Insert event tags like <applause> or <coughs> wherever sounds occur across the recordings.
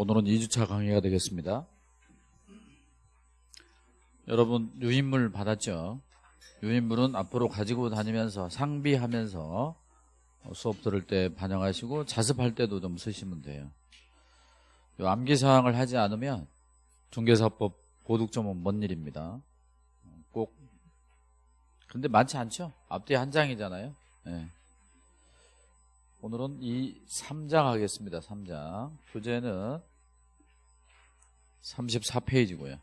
오늘은 2주차 강의가 되겠습니다. 여러분 유인물 받았죠? 유인물은 앞으로 가지고 다니면서 상비하면서 수업 들을 때 반영하시고 자습할 때도 좀 쓰시면 돼요. 암기사항을 하지 않으면 중개사법 고득점은 먼 일입니다. 꼭 근데 많지 않죠? 앞뒤 한 장이잖아요. 네. 오늘은 이 3장 하겠습니다. 3장. 교재는 34페이지고요.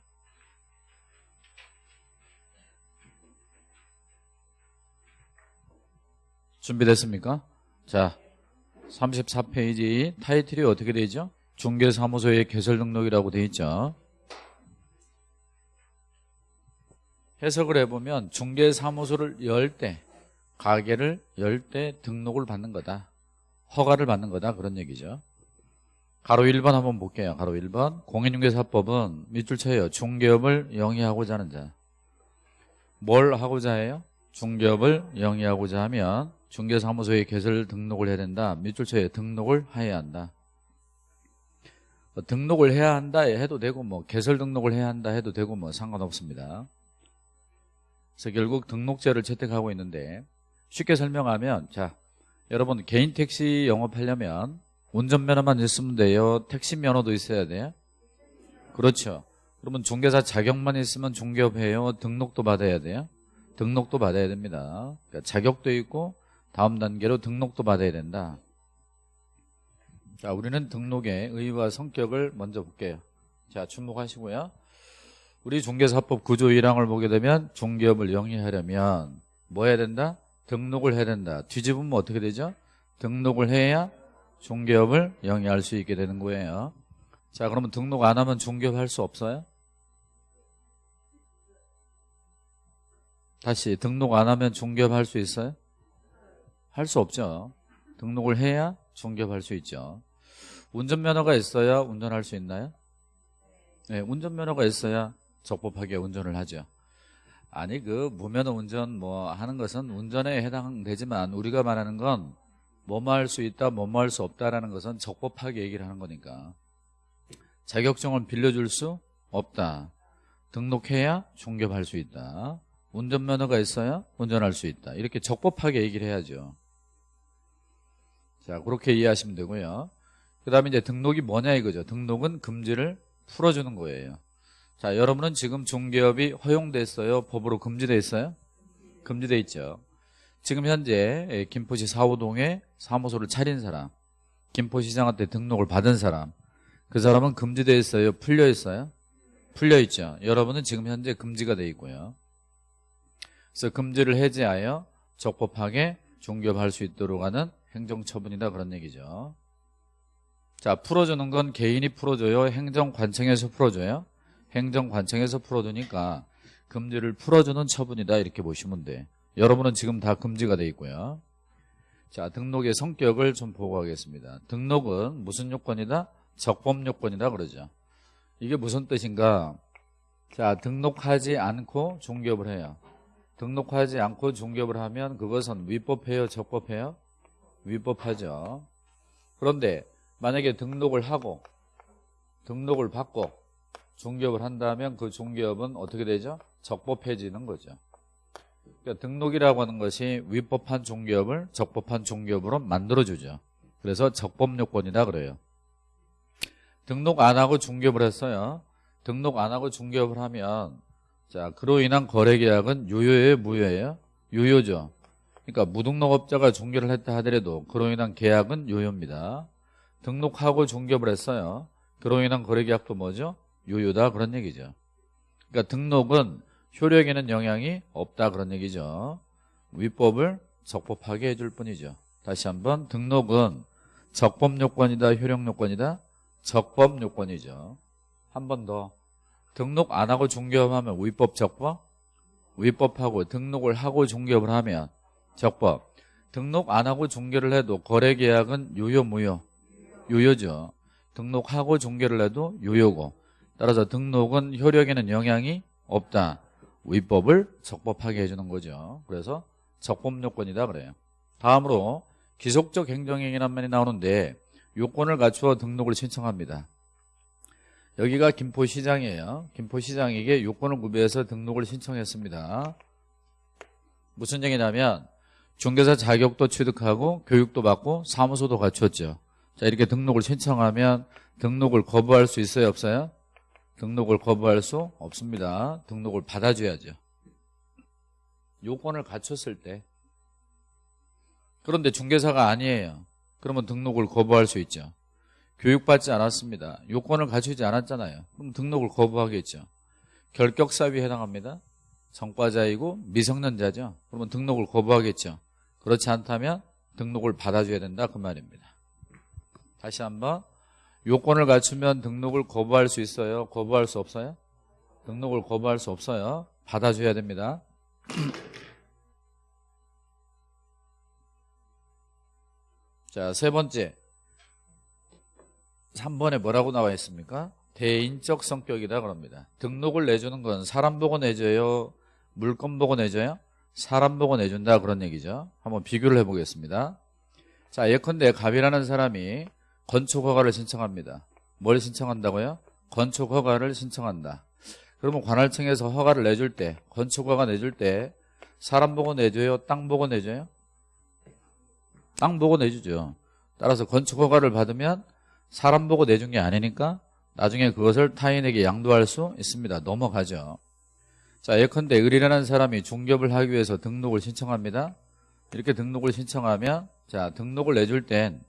준비됐습니까? 자, 34페이지 타이틀이 어떻게 되죠? 중개사무소의 개설 등록이라고 되어 있죠. 해석을 해보면 중개사무소를 열 때, 가게를 열 때 등록을 받는 거다. 허가를 받는 거다. 그런 얘기죠. 가로 1번 한번 볼게요. 가로 1번. 공인중개사법은 밑줄 쳐요. 중개업을 영위하고자 하는 자. 뭘 하고자 해요? 중개업을 영위하고자 하면 중개사무소에 개설 등록을 해야 된다. 밑줄 쳐요. 등록을 해야 한다. 뭐 등록을 해야 한다 해도 되고 뭐 개설 등록을 해야 한다 해도 되고 뭐 상관없습니다. 그래서 결국 등록제를 채택하고 있는데 쉽게 설명하면 자 여러분 개인 택시 영업하려면 운전면허만 있으면 돼요? 택시 면허도 있어야 돼요? 그렇죠. 그러면 중개사 자격만 있으면 중개업해요? 등록도 받아야 돼요? 등록도 받아야 됩니다. 그러니까 자격도 있고 다음 단계로 등록도 받아야 된다. 자, 우리는 등록의 의의와 성격을 먼저 볼게요. 자, 주목하시고요. 우리 중개사법 구조 1항을 보게 되면 중개업을 영위하려면 뭐 해야 된다? 등록을 해야 된다. 뒤집으면 어떻게 되죠? 등록을 해야 중개업을 영위할 수 있게 되는 거예요. 자, 그러면 등록 안 하면 중개업 할 수 없어요? 다시 등록 안 하면 중개업 할 수 있어요? 할 수 없죠. 등록을 해야 중개업 할 수 있죠. 운전면허가 있어야 운전할 수 있나요? 네, 운전면허가 있어야 적법하게 운전을 하죠. 아니 그 무면허 운전 뭐 하는 것은 운전에 해당되지만 우리가 말하는 건 뭐뭐 할 수 있다 뭐뭐 할 수 없다라는 것은 적법하게 얘기를 하는 거니까. 자격증을 빌려줄 수 없다. 등록해야 중개할 수 있다. 운전면허가 있어야 운전할 수 있다. 이렇게 적법하게 얘기를 해야죠. 자 그렇게 이해하시면 되고요. 그 다음에 이제 등록이 뭐냐 이거죠. 등록은 금지를 풀어주는 거예요 자, 여러분은 지금 중개업이 허용됐어요? 법으로 금지돼 있어요? 금지돼 있죠. 지금 현재 예, 김포시 사호동에 사무소를 차린 사람, 김포시장한테 등록을 받은 사람, 그 사람은 금지돼 있어요? 풀려 있어요? 풀려 있죠. 여러분은 지금 현재 금지가 돼 있고요. 그래서 금지를 해제하여 적법하게 중개업할 수 있도록 하는 행정처분이다 그런 얘기죠. 자, 풀어주는 건 개인이 풀어줘요? 행정관청에서 풀어줘요? 행정관청에서 풀어두니까 금지를 풀어주는 처분이다 이렇게 보시면 돼. 여러분은 지금 다 금지가 돼 있고요. 자 등록의 성격을 좀 보고 하겠습니다. 등록은 무슨 요건이다? 적법 요건이다 그러죠. 이게 무슨 뜻인가? 자 등록하지 않고 중개업을 해요. 등록하지 않고 중개업을 하면 그것은 위법해요 적법해요? 위법하죠. 그런데 만약에 등록을 하고 등록을 받고 중개업을 한다면 그 중개업은 어떻게 되죠? 적법해지는 거죠. 그러니까 등록이라고 하는 것이 위법한 중개업을 적법한 중개업으로 만들어주죠. 그래서 적법요건이다 그래요. 등록 안 하고 중개업을 했어요. 등록 안 하고 중개업을 하면 자 그로 인한 거래계약은 유효예요 무효예요? 유효죠. 그러니까 무등록업자가 중개를 했다 하더라도 그로 인한 계약은 유효입니다. 등록하고 중개업을 했어요. 그로 인한 거래계약도 뭐죠? 유효다 그런 얘기죠. 그러니까 등록은 효력에는 영향이 없다 그런 얘기죠. 위법을 적법하게 해줄 뿐이죠. 다시 한번 등록은 적법 요건이다 효력 요건이다 적법 요건이죠. 한 번 더 등록 안 하고 중개업하면 위법 적법 위법하고 등록을 하고 중개업을 하면 적법 등록 안 하고 중개를 해도 거래 계약은 유효 무효 유효죠. 등록하고 중개를 해도 유효고 따라서 등록은 효력에는 영향이 없다. 위법을 적법하게 해주는 거죠. 그래서 적법 요건이다 그래요. 다음으로 기속적 행정행위란 말이 나오는데 요건을 갖추어 등록을 신청합니다. 여기가 김포시장이에요. 김포시장에게 요건을 구비해서 등록을 신청했습니다. 무슨 얘기냐면 중개사 자격도 취득하고 교육도 받고 사무소도 갖췄죠. 자 이렇게 등록을 신청하면 등록을 거부할 수 있어요 없어요? 등록을 거부할 수 없습니다. 등록을 받아줘야죠. 요건을 갖췄을 때 그런데 중개사가 아니에요. 그러면 등록을 거부할 수 있죠. 교육받지 않았습니다. 요건을 갖추지 않았잖아요. 그럼 등록을 거부하겠죠. 결격사유에 해당합니다. 전과자이고 미성년자죠. 그러면 등록을 거부하겠죠. 그렇지 않다면 등록을 받아줘야 된다 그 말입니다. 다시 한번 요건을 갖추면 등록을 거부할 수 있어요? 거부할 수 없어요? 등록을 거부할 수 없어요. 받아줘야 됩니다. <clears throat> 자, 세 번째. 3번에 뭐라고 나와 있습니까? 대인적 성격이다 그럽니다. 등록을 내주는 건 사람 보고 내줘요? 물건 보고 내줘요? 사람 보고 내준다 그런 얘기죠. 한번 비교를 해보겠습니다. 자, 예컨대 갑이라는 사람이 건축 허가를 신청합니다. 뭘 신청한다고요? 건축 허가를 신청한다. 그러면 관할청에서 허가를 내줄 때, 건축 허가 내줄 때 사람 보고 내줘요? 땅 보고 내줘요? 땅 보고 내주죠. 따라서 건축 허가를 받으면 사람 보고 내준 게 아니니까 나중에 그것을 타인에게 양도할 수 있습니다. 넘어가죠. 자, 예컨대 을이라는 사람이 중개업을 하기 위해서 등록을 신청합니다. 이렇게 등록을 신청하면 자, 등록을 내줄 땐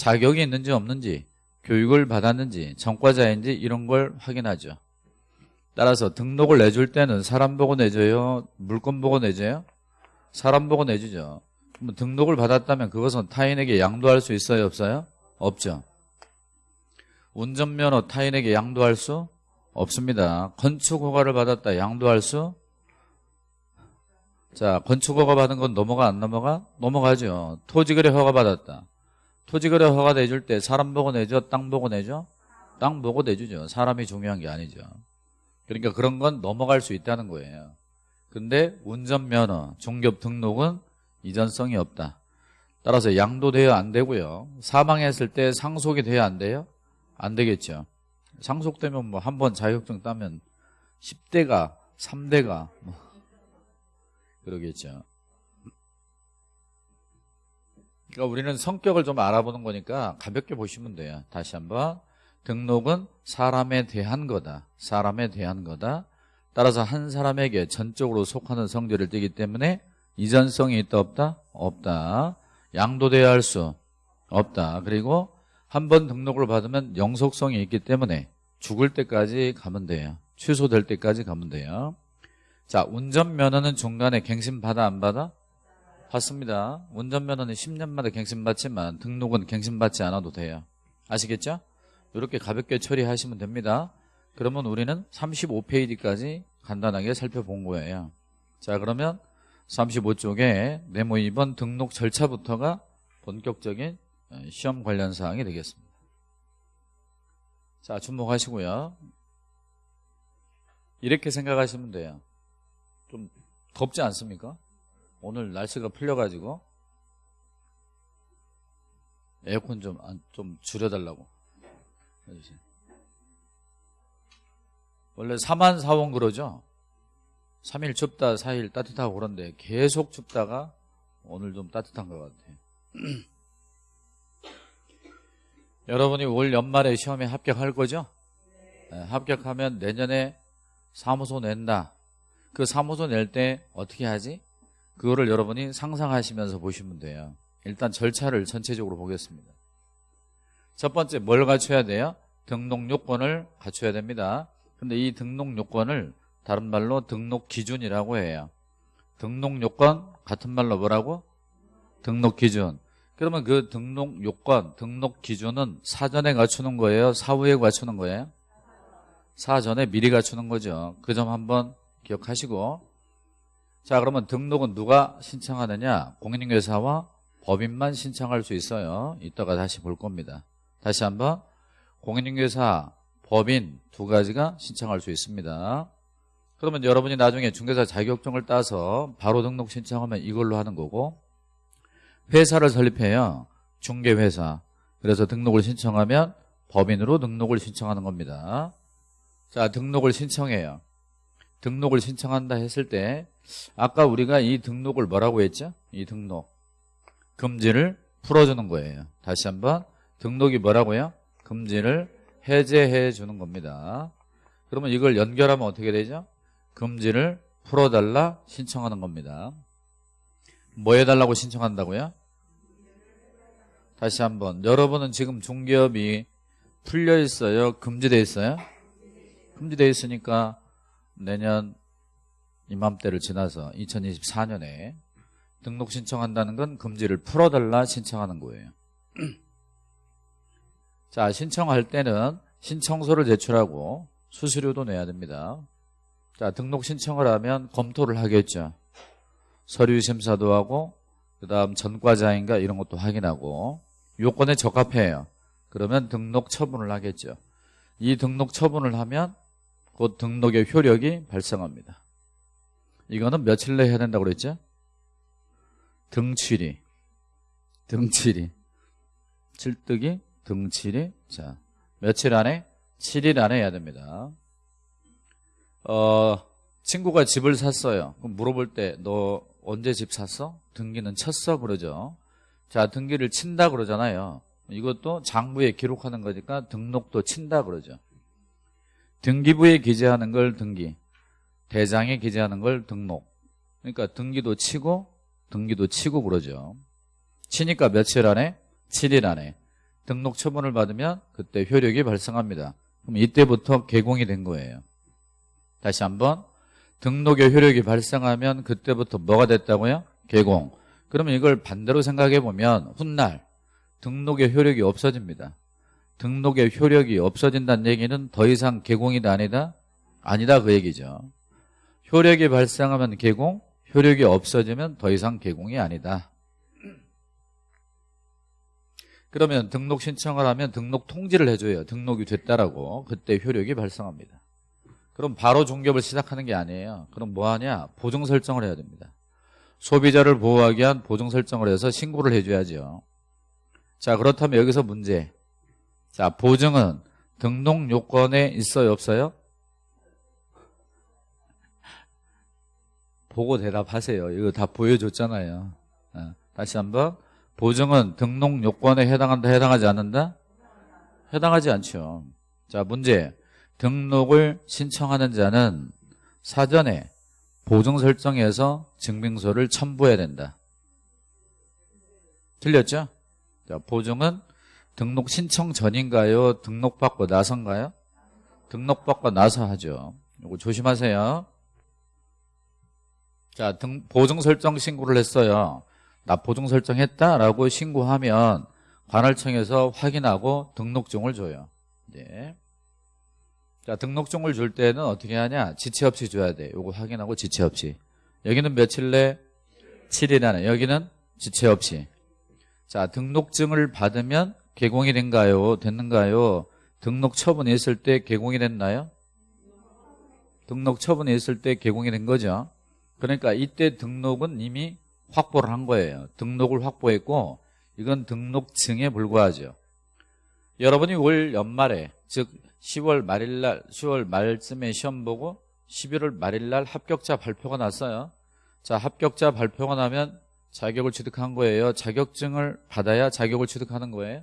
자격이 있는지 없는지 교육을 받았는지 전과자인지 이런 걸 확인하죠. 따라서 등록을 내줄 때는 사람 보고 내줘요? 물건 보고 내줘요? 사람 보고 내주죠. 그럼 등록을 받았다면 그것은 타인에게 양도할 수 있어요? 없어요? 없죠. 운전면허 타인에게 양도할 수 없습니다. 건축허가를 받았다 양도할 수 자, 건축허가 받은 건 넘어가 안 넘어가? 넘어가죠. 토지거래 허가 받았다. 토지거래 허가 내줄 때 사람 보고 내죠? 땅 보고 내죠? 땅 보고 내주죠. 사람이 중요한 게 아니죠. 그러니까 그런 건 넘어갈 수 있다는 거예요. 근데 운전면허, 중개업 등록은 이전성이 없다. 따라서 양도돼야 안 되고요. 사망했을 때 상속이 돼야 안 돼요? 안 되겠죠. 상속되면 뭐 한 번 자격증 따면 10대가 3대가 뭐 그러겠죠. 그러니까 우리는 성격을 좀 알아보는 거니까 가볍게 보시면 돼요. 다시 한번 등록은 사람에 대한 거다. 사람에 대한 거다. 따라서 한 사람에게 전적으로 속하는 성질을 띠기 때문에 이전성이 있다 없다? 없다. 양도돼야 할 수 없다. 그리고 한 번 등록을 받으면 영속성이 있기 때문에 죽을 때까지 가면 돼요. 취소될 때까지 가면 돼요. 자, 운전면허는 중간에 갱신 받아 안 받아? 받습니다. 운전면허는 10년마다 갱신 받지만 등록은 갱신 받지 않아도 돼요. 아시겠죠? 이렇게 가볍게 처리하시면 됩니다. 그러면 우리는 35페이지까지 간단하게 살펴본 거예요. 자, 그러면 35쪽에 네모 2번 등록 절차부터가 본격적인 어, 시험 관련 사항이 되겠습니다. 자, 주목하시고요. 이렇게 생각하시면 돼요. 좀 덥지 않습니까? 오늘 날씨가 풀려가지고 에어컨 좀, 좀 줄여달라고 해주세요. 원래 4만 4원 그러죠? 3일 춥다 4일 따뜻하고 그런데 계속 춥다가 오늘 좀 따뜻한 것 같아요 <clears throat> 여러분이 올 연말에 시험에 합격할 거죠? 네, 합격하면 내년에 사무소 낸다 그 사무소 낼 때 어떻게 하지? 그거를 여러분이 상상하시면서 보시면 돼요 일단 절차를 전체적으로 보겠습니다 첫 번째 뭘 갖춰야 돼요? 등록 요건을 갖춰야 됩니다 근데 이 등록 요건을 다른 말로 등록 기준이라고 해요. 등록 요건 같은 말로 뭐라고? 등록 기준. 그러면 그 등록 요건, 등록 기준은 사전에 갖추는 거예요? 사후에 갖추는 거예요? 사전에 미리 갖추는 거죠. 그 점 한번 기억하시고 자 그러면 등록은 누가 신청하느냐? 공인중개사와 법인만 신청할 수 있어요. 이따가 다시 볼 겁니다. 다시 한번 공인중개사, 법인 두 가지가 신청할 수 있습니다. 그러면 여러분이 나중에 중개사 자격증을 따서 바로 등록 신청하면 이걸로 하는 거고 회사를 설립해요. 중개회사. 그래서 등록을 신청하면 법인으로 등록을 신청하는 겁니다. 자, 등록을 신청해요. 등록을 신청한다 했을 때 아까 우리가 이 등록을 뭐라고 했죠? 이 등록. 금지를 풀어주는 거예요. 다시 한번 등록이 뭐라고요? 금지를 해제해 주는 겁니다. 그러면 이걸 연결하면 어떻게 되죠? 금지를 풀어달라 신청하는 겁니다. 뭐 해달라고 신청한다고요? 다시 한번 여러분은 지금 중개업이 풀려 있어요? 금지돼 있어요? 금지돼 있으니까 내년 이맘때를 지나서 2024년에 등록 신청한다는 건 금지를 풀어달라 신청하는 거예요. <clears throat> 자, 신청할 때는 신청서를 제출하고 수수료도 내야 됩니다. 자, 등록 신청을 하면 검토를 하겠죠. 서류 심사도 하고 그 다음 전과자인가 이런 것도 확인하고 요건에 적합해요. 그러면 등록 처분을 하겠죠. 이 등록 처분을 하면 곧 등록의 효력이 발생합니다. 이거는 며칠 내에 해야 된다고 그랬죠? 등칠이 등칠이 칠뜨기 등칠이 자 며칠 안에 7일 안에 해야 됩니다. 어 친구가 집을 샀어요. 그럼 물어볼 때 너 언제 집 샀어? 등기는 쳤어 그러죠. 자 등기를 친다 그러잖아요. 이것도 장부에 기록하는 거니까 등록도 친다 그러죠. 등기부에 기재하는 걸 등기, 대장에 기재하는 걸 등록. 그러니까 등기도 치고 등기도 치고 그러죠. 치니까 며칠 안에? 7일 안에. 등록 처분을 받으면 그때 효력이 발생합니다. 그럼 이때부터 개공이 된 거예요. 다시 한번 등록의 효력이 발생하면 그때부터 뭐가 됐다고요? 개공. 그러면 이걸 반대로 생각해 보면 훗날 등록의 효력이 없어집니다. 등록의 효력이 없어진다는 얘기는 더 이상 개공이다 아니다? 아니다 그 얘기죠. 효력이 발생하면 개공, 효력이 없어지면 더 이상 개공이 아니다. 그러면 등록 신청을 하면 등록 통지를 해줘요. 등록이 됐다라고. 그때 효력이 발생합니다. 그럼 바로 종ገብ을 시작하는 게 아니에요. 그럼 뭐 하냐? 보증 설정을 해야 됩니다. 소비자를 보호하기 위한 보증 설정을 해서 신고를 해줘야죠. 자, 그렇다면 여기서 문제. 자, 보증은 등록 요건에 있어요, 없어요? 보고 대답하세요. 이거 다 보여줬잖아요. 어, 다시 한번. 보증은 등록 요건에 해당한다, 해당하지 않는다? 해당하지 않죠. 자, 문제. 등록을 신청하는 자는 사전에 보증 설정에서 증명서를 첨부해야 된다. 틀렸죠? 자, 보증은 등록 신청 전인가요? 등록받고 나선가요? 등록받고 나서 하죠. 이거 조심하세요. 자, 등, 보증 설정 신고를 했어요. 나 보증 설정했다라고 신고하면 관할청에서 확인하고 등록증을 줘요. 이제. 자, 등록증을 줄 때는 어떻게 하냐? 지체 없이 줘야 돼. 요거 확인하고 지체 없이. 여기는 며칠 내? 7일 안에. 여기는 지체 없이. 자, 등록증을 받으면 개공이 된가요? 됐는가요? 등록 처분이 있을 때 개공이 됐나요? 등록 처분이 있을 때 개공이 된 거죠. 그러니까 이때 등록은 이미 확보를 한 거예요. 등록을 확보했고 이건 등록증에 불과하죠. 여러분이 올 연말에 즉 10월 말일날 10월 말쯤에 시험 보고 11월 말일날 합격자 발표가 났어요. 자 합격자 발표가 나면 자격을 취득한 거예요. 자격증을 받아야 자격을 취득하는 거예요.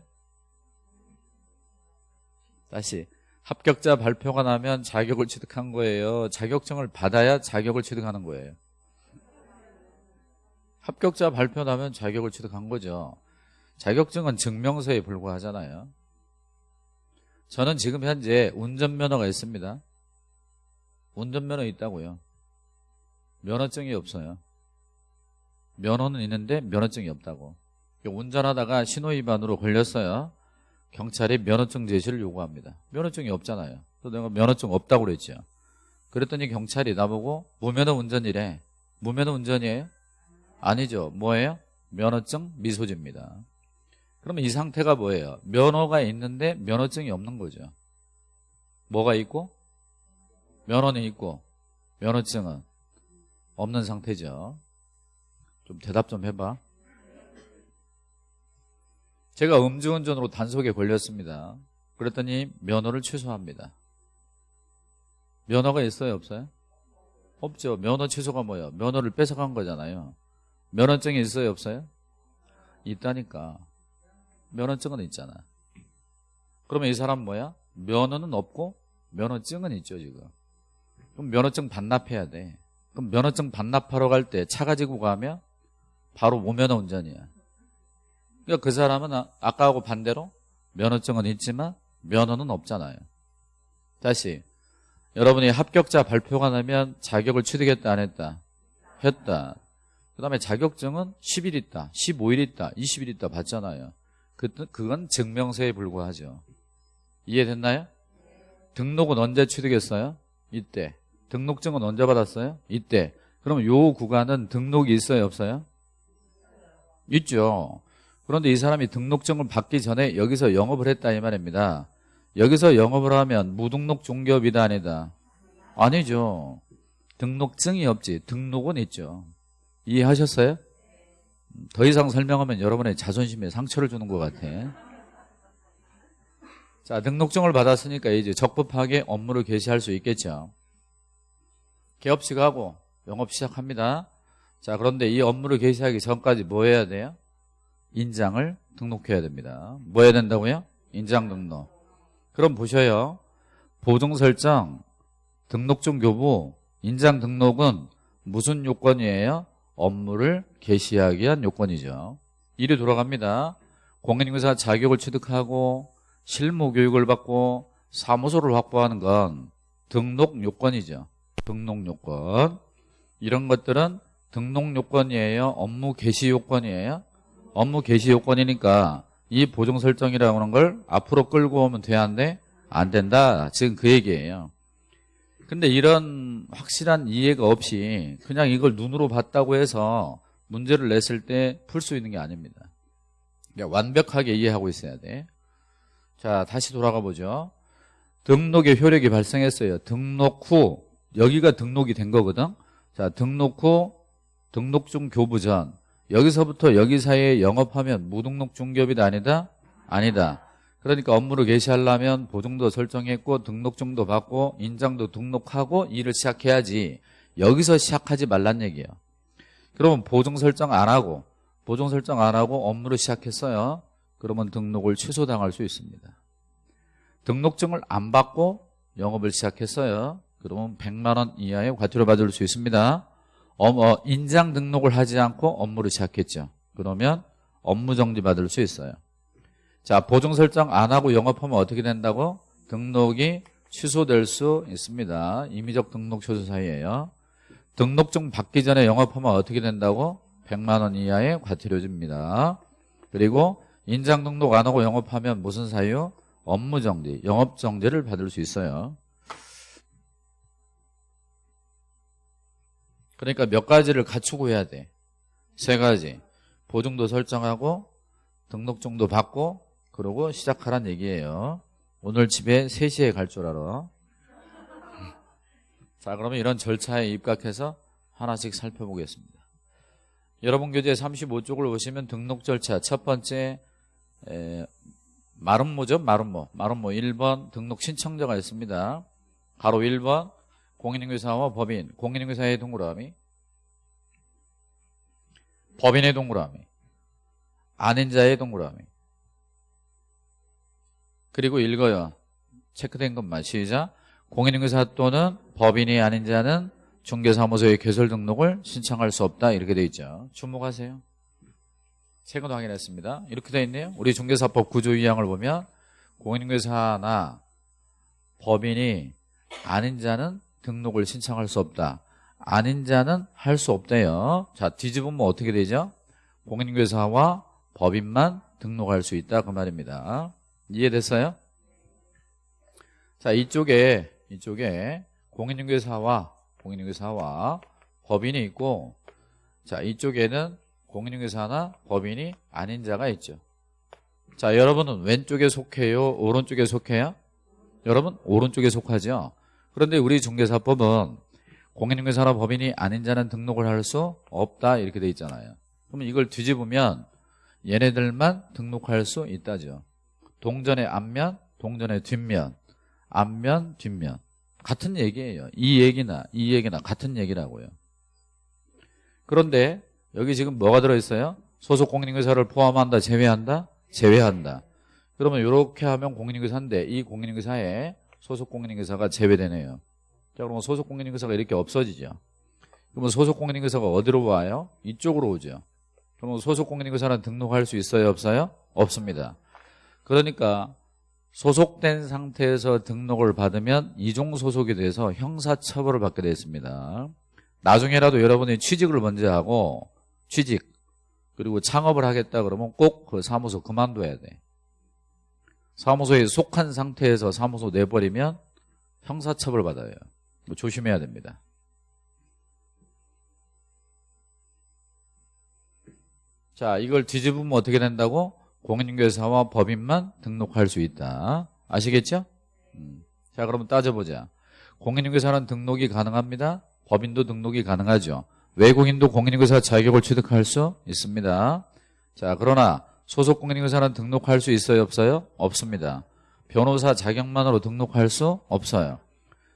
다시 합격자 발표가 나면 자격을 취득한 거예요. 자격증을 받아야 자격을 취득하는 거예요. 합격자 발표 나면 자격을 취득한 거죠. 자격증은 증명서에 불과하잖아요. 저는 지금 현재 운전면허가 있습니다. 운전면허 있다고요. 면허증이 없어요. 면허는 있는데 면허증이 없다고. 운전하다가 신호위반으로 걸렸어요. 경찰이 면허증 제시를 요구합니다. 면허증이 없잖아요. 또 내가 면허증 없다고 그랬죠. 그랬더니 경찰이 나보고 무면허 운전이래. 무면허 운전이에요? 아니죠. 뭐예요? 면허증 미소지입니다. 그러면 이 상태가 뭐예요? 면허가 있는데 면허증이 없는 거죠. 뭐가 있고? 면허는 있고 면허증은 없는 상태죠. 좀 대답 좀 해봐. 제가 음주운전으로 단속에 걸렸습니다. 그랬더니 면허를 취소합니다. 면허가 있어요 없어요? 없죠 면허 취소가 뭐예요? 면허를 뺏어간 거잖아요 면허증이 있어요 없어요? 있다니까. 면허증은 있잖아. 그러면 이 사람 뭐야? 면허는 없고 면허증은 있죠 지금. 그럼 면허증 반납해야 돼. 그럼 면허증 반납하러 갈 때 차 가지고 가면 바로 무면허 운전이야. 그러니까 그 사람은 아- 아까하고 반대로 면허증은 있지만 면허는 없잖아요. 다시 여러분이 합격자 발표가 나면 자격을 취득했다 안 했다? 했다 그 다음에 자격증은 10일 있다 15일 있다 20일 있다 받잖아요 그, 그건 증명서에 불과하죠 이해됐나요? 등록은 언제 취득했어요? 이때 등록증은 언제 받았어요? 이때 그럼 요 구간은 등록이 있어요 없어요? 있죠 그런데 이 사람이 등록증을 받기 전에 여기서 영업을 했다 이 말입니다 여기서 영업을 하면 무등록 중개업이다 아니다? 아니죠 등록증이 없지 등록은 있죠 이해하셨어요? 더 이상 설명하면 여러분의 자존심에 상처를 주는 것 같아 자 등록증을 받았으니까 이제 적법하게 업무를 개시할 수 있겠죠 개업식 하고 영업 시작합니다 자 그런데 이 업무를 개시하기 전까지 뭐 해야 돼요? 인장을 등록해야 됩니다 뭐 해야 된다고요? 인장 등록 그럼 보셔요 보증 설정 등록증 교부 인장 등록은 무슨 요건이에요? 업무를 개시하기 위한 요건이죠. 일이 돌아갑니다. 공인인사 자격을 취득하고 실무 교육을 받고 사무소를 확보하는 건 등록 요건이죠. 등록 요건. 이런 것들은 등록 요건이에요? 업무 개시 요건이에요? 업무 개시 요건이니까 이 보정 설정이라고 하는 걸 앞으로 끌고 오면 돼야 하는데 안 된다. 지금 그 얘기예요 근데 이런 확실한 이해가 없이 그냥 이걸 눈으로 봤다고 해서 문제를 냈을 때 풀 수 있는 게 아닙니다 완벽하게 이해하고 있어야 돼 자, 다시 돌아가 보죠. 등록의 효력이 발생했어요. 등록 후 여기가 등록이 된 거거든. 자, 등록 후 등록중 교부 전 여기서부터 여기 사이에 영업하면 무등록 중개업이다 아니다? 아니다. 그러니까 업무를 개시하려면 보증도 설정했고 등록증도 받고 인장도 등록하고 일을 시작해야지 여기서 시작하지 말란 얘기예요. 그러면 보증 설정 안 하고 보증 설정 안 하고 업무를 시작했어요. 그러면 등록을 취소당할 수 있습니다. 등록증을 안 받고 영업을 시작했어요. 그러면 100만 원 이하의 과태료 받을 수 있습니다. 어, 어, 인장 등록을 하지 않고 업무를 시작했죠. 그러면 업무 정지 받을 수 있어요. 자, 보증 설정 안 하고 영업하면 어떻게 된다고? 등록이 취소될 수 있습니다. 임의적 등록 취소 사이에요. 등록증 받기 전에 영업하면 어떻게 된다고? 100만 원 이하의 과태료 줍니다. 그리고 인장 등록 안 하고 영업하면 무슨 사유? 업무 정지, 영업 정지를 받을 수 있어요. 그러니까 몇 가지를 갖추고 해야 돼. 세 가지. 보증도 설정하고 등록증도 받고 그러고 시작하란 얘기예요. 오늘 집에 3시에 갈 줄 알아. <laughs> 자, 그러면 이런 절차에 입각해서 하나씩 살펴보겠습니다. 여러분 교재 35쪽을 보시면 등록 절차. 첫 번째 에, 마름모죠? 마름모. 마름모 1번 등록 신청자가 있습니다. 가로 1번 공인인계사와 법인. 공인인계사의 동그라미. 법인의 동그라미. 아닌 자의 동그라미 그리고 읽어요. 체크된 것만 시작. 공인인계사 또는 법인이 아닌 자는 중개사무소의 개설 등록을 신청할 수 없다. 이렇게 돼 있죠. 주목하세요. 최근 확인했습니다. 이렇게 돼 있네요. 우리 중개사법 구조 2항을 보면 공인인계사나 법인이 아닌 자는 등록을 신청할 수 없다. 아닌 자는 할 수 없대요. 자 뒤집으면 어떻게 되죠? 공인인계사와 법인만 등록할 수 있다. 그 말입니다 이해됐어요? 자 이쪽에 이쪽에 공인인계사와 공인인계사와 법인이 있고 자 이쪽에는 공인인계사나 법인이 아닌 자가 있죠. 자 여러분은 왼쪽에 속해요? 오른쪽에 속해요? 여러분 오른쪽에 속하죠? 그런데 우리 중개사법은 공인인계사나 법인이 아닌 자는 등록을 할 수 없다 이렇게 돼 있잖아요. 그러면 이걸 뒤집으면 얘네들만 등록할 수 있다죠 동전의 앞면 동전의 뒷면 앞면 뒷면 같은 얘기예요. 이 얘기나 이 얘기나 같은 얘기라고요. 그런데 여기 지금 뭐가 들어있어요? 소속 공인인증서를 포함한다, 제외한다? 제외한다. 그러면 이렇게 하면 공인인증서인데 이 공인인증서에 소속 공인인증서가 제외되네요. 자, 그러면 소속 공인인증서가 이렇게 없어지죠. 그러면 소속 공인인증서가 어디로 와요? 이쪽으로 오죠. 그러면 소속 공인인증서는 등록할 수 있어요, 없어요? 없습니다. 그러니까 소속된 상태에서 등록을 받으면 이종 소속이 돼서 형사처벌을 받게 되어 있습니다. 나중에라도 여러분이 취직을 먼저 하고 취직 그리고 창업을 하겠다 그러면 꼭 그 사무소 그만둬야 돼. 사무소에 속한 상태에서 사무소 내버리면 형사처벌 받아요. 뭐 조심해야 됩니다. 자, 이걸 뒤집으면 어떻게 된다고? 공인중개사와 법인만 등록할 수 있다. 아시겠죠? 음. 자, 그러면 따져보자. 공인중개사는 등록이 가능합니다. 법인도 등록이 가능하죠. 외국인도 공인중개사 자격을 취득할 수 있습니다. 자, 그러나 소속 공인중개사는 등록할 수 있어요, 없어요? 없습니다. 변호사 자격만으로 등록할 수 없어요.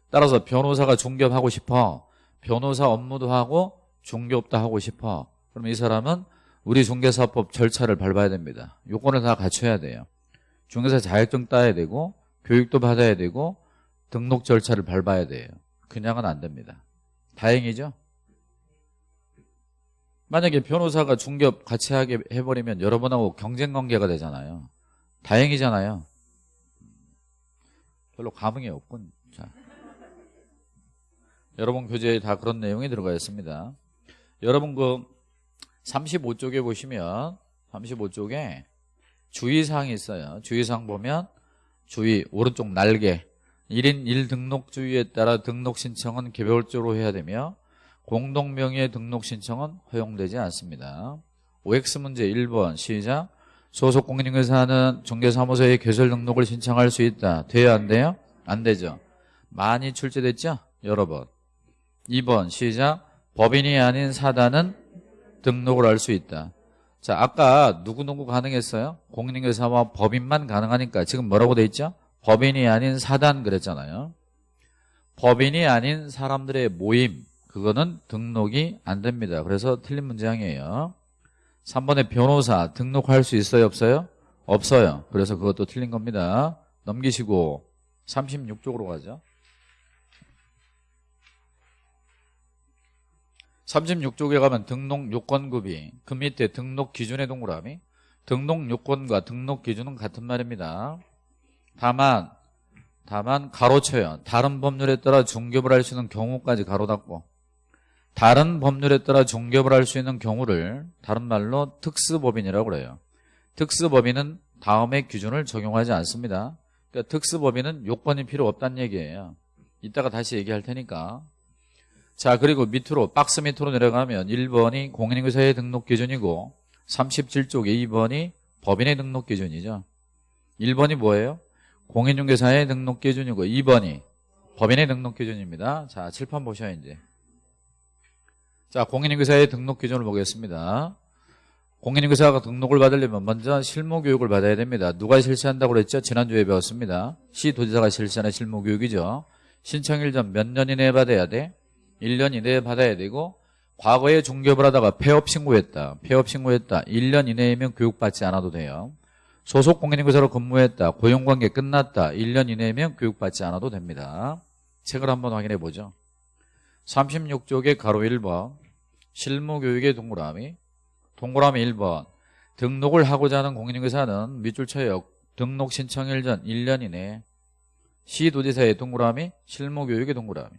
따라서 변호사가 중개업하고 싶어. 변호사 업무도 하고 중개업도 하고 싶어. 그럼 이 사람은 우리 중개사법 절차를 밟아야 됩니다. 요건을 다 갖춰야 돼요. 중개사 자격증 따야 되고 교육도 받아야 되고 등록 절차를 밟아야 돼요. 그냥은 안 됩니다. 다행이죠? 만약에 변호사가 중개업 같이 하게 해버리면 여러분하고 경쟁관계가 되잖아요. 다행이잖아요. 별로 감흥이 없군. 자. 여러분 교재에 다 그런 내용이 들어가 있습니다. 여러분 그 35쪽에 보시면 35쪽에 주의사항이 있어요. 주의사항 보면 주의 오른쪽 날개 1인 1등록 주의에 따라 등록 신청은 개별적으로 해야 되며 공동명의의 등록 신청은 허용되지 않습니다. OX 문제 1번 시작 소속 공인중개사는 중개사무소에 개설 등록을 신청할 수 있다. 돼요 안 돼요? 안 되죠. 많이 출제됐죠? 여러 번. 2번 시작 법인이 아닌 사단은 등록을 할 수 있다. 자, 아까 누구누구 가능했어요? 공인중개사와 법인만 가능하니까 지금 뭐라고 돼 있죠? 법인이 아닌 사단 그랬잖아요. 법인이 아닌 사람들의 모임 그거는 등록이 안 됩니다. 그래서 틀린 문장이에요. 3번에 변호사 등록할 수 있어요? 없어요? 없어요. 그래서 그것도 틀린 겁니다. 넘기시고 36쪽으로 가죠. 36쪽에 가면 등록 요건급이 그 밑에 등록 기준의 동그라미 등록 요건과 등록 기준은 같은 말입니다. 다만 다만 가로쳐요. 다른 법률에 따라 중개업을 할수 있는 경우까지 가로 닫고 다른 법률에 따라 중개업을 할수 있는 경우를 다른 말로 특수법인이라고 그래요. 특수법인은 다음의 기준을 적용하지 않습니다. 그러니까 특수법인은 요건이 필요 없다는 얘기예요. 이따가 다시 얘기할 테니까 자 그리고 밑으로 박스 밑으로 내려가면 1번이 공인인증서의 등록 기준이고 37쪽에 2번이 법인의 등록 기준이죠. 1번이 뭐예요? 공인중개사의 등록 기준이고 2번이 법인의 등록 기준입니다. 자 칠판 보셔야 이제. 자 공인중개사의 등록 기준을 보겠습니다. 공인중개사가 등록을 받으려면 먼저 실무교육을 받아야 됩니다. 누가 실시한다고 그랬죠? 지난주에 배웠습니다. 시도지사가 실시하는 실무교육이죠. 신청일 전 몇 년 이내에 받아야 돼? 1년 이내에 받아야 되고 과거에 중개업을 하다가 폐업 신고했다. 폐업 신고했다. 1년 이내이면 교육받지 않아도 돼요. 소속 공인인증서로 근무했다. 고용관계 끝났다. 1년 이내이면 교육받지 않아도 됩니다. 책을 한번 확인해 보죠. 36쪽에 가로 1번 실무교육의 동그라미 동그라미 1번 등록을 하고자 하는 공인인증서는 밑줄 쳐요. 등록 신청일 전 1년 이내 시도지사의 동그라미 실무교육의 동그라미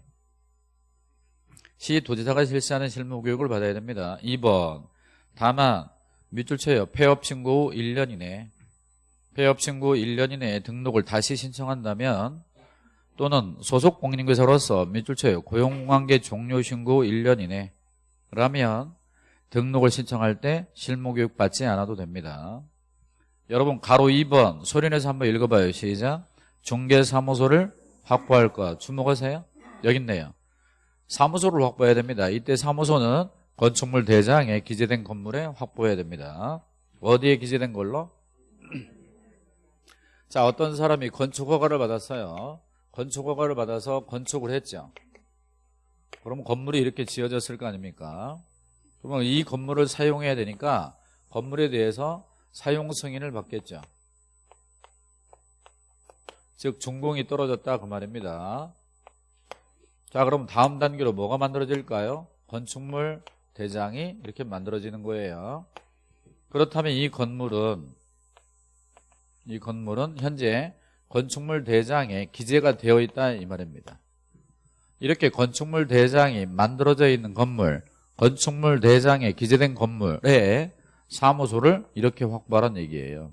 시도지사가 실시하는 실무교육을 받아야 됩니다. 2번 다만 밑줄 쳐요. 폐업 신고 후 1년 이내 폐업 신고 후 1년 이내에 등록을 다시 신청한다면 또는 소속 공인인증서로서 밑줄 쳐요. 고용관계 종료 신고 후 1년 이내 라면 등록을 신청할 때 실무교육 받지 않아도 됩니다. 여러분 가로 2번 소리내서 한번 읽어봐요. 시작 중개사무소를 확보할 것 주목하세요. 여기 있네요. 사무소를 확보해야 됩니다. 이때 사무소는 건축물 대장에 기재된 건물에 확보해야 됩니다. 어디에 기재된 걸로? <clears throat> 자 어떤 사람이 건축허가를 받았어요. 건축 허가를 받아서 건축을 했죠. 그럼 건물이 이렇게 지어졌을 거 아닙니까? 그러면 이 건물을 사용해야 되니까 건물에 대해서 사용 승인을 받겠죠. 즉 준공이 떨어졌다 그 말입니다. 자 그럼 다음 단계로 뭐가 만들어질까요? 건축물 대장이 이렇게 만들어지는 거예요. 그렇다면 이 건물은 이 건물은 현재 건축물 대장에 기재가 되어 있다 이 말입니다. 이렇게 건축물 대장이 만들어져 있는 건물, 건축물 대장에 기재된 건물에 사무소를 이렇게 확보하라는 얘기예요.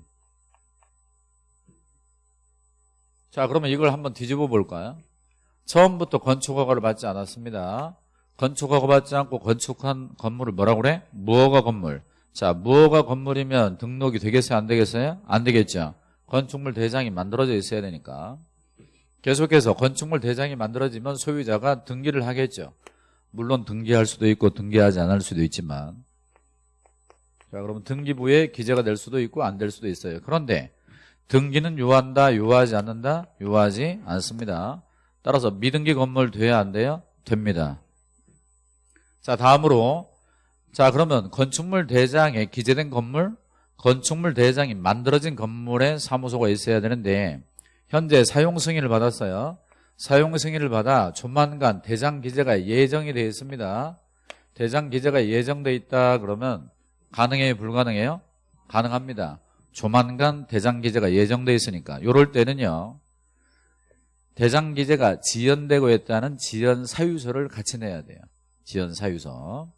자 그러면 이걸 한번 뒤집어 볼까요? 처음부터 건축허가를 받지 않았습니다. 건축허가 받지 않고 건축한 건물을 뭐라고 그래? 무허가 건물. 자 무허가 건물이면 등록이 되겠어요? 안 되겠어요? 안 되겠죠. 건축물 대장이 만들어져 있어야 되니까. 계속해서 건축물 대장이 만들어지면 소유자가 등기를 하겠죠. 물론 등기할 수도 있고 등기하지 않을 수도 있지만 자 그러면 등기부에 기재가 될 수도 있고 안 될 수도 있어요. 그런데 등기는 요한다, 요하지 않는다? 요하지 않습니다. 따라서 미등기 건물 돼야 안 돼요? 됩니다. 자 다음으로 자 그러면 건축물 대장에 기재된 건물 건축물 대장이 만들어진 건물에 사무소가 있어야 되는데 현재 사용 승인을 받았어요. 사용 승인을 받아 조만간 대장 기재가 예정이 되어 있습니다. 대장 기재가 예정돼 있다 그러면 가능해요 불가능해요? 가능합니다. 조만간 대장 기재가 예정돼 있으니까 이럴 때는요. 대장 기재가 지연되고 있다는 지연 사유서를 같이 내야 돼요. 지연 사유서.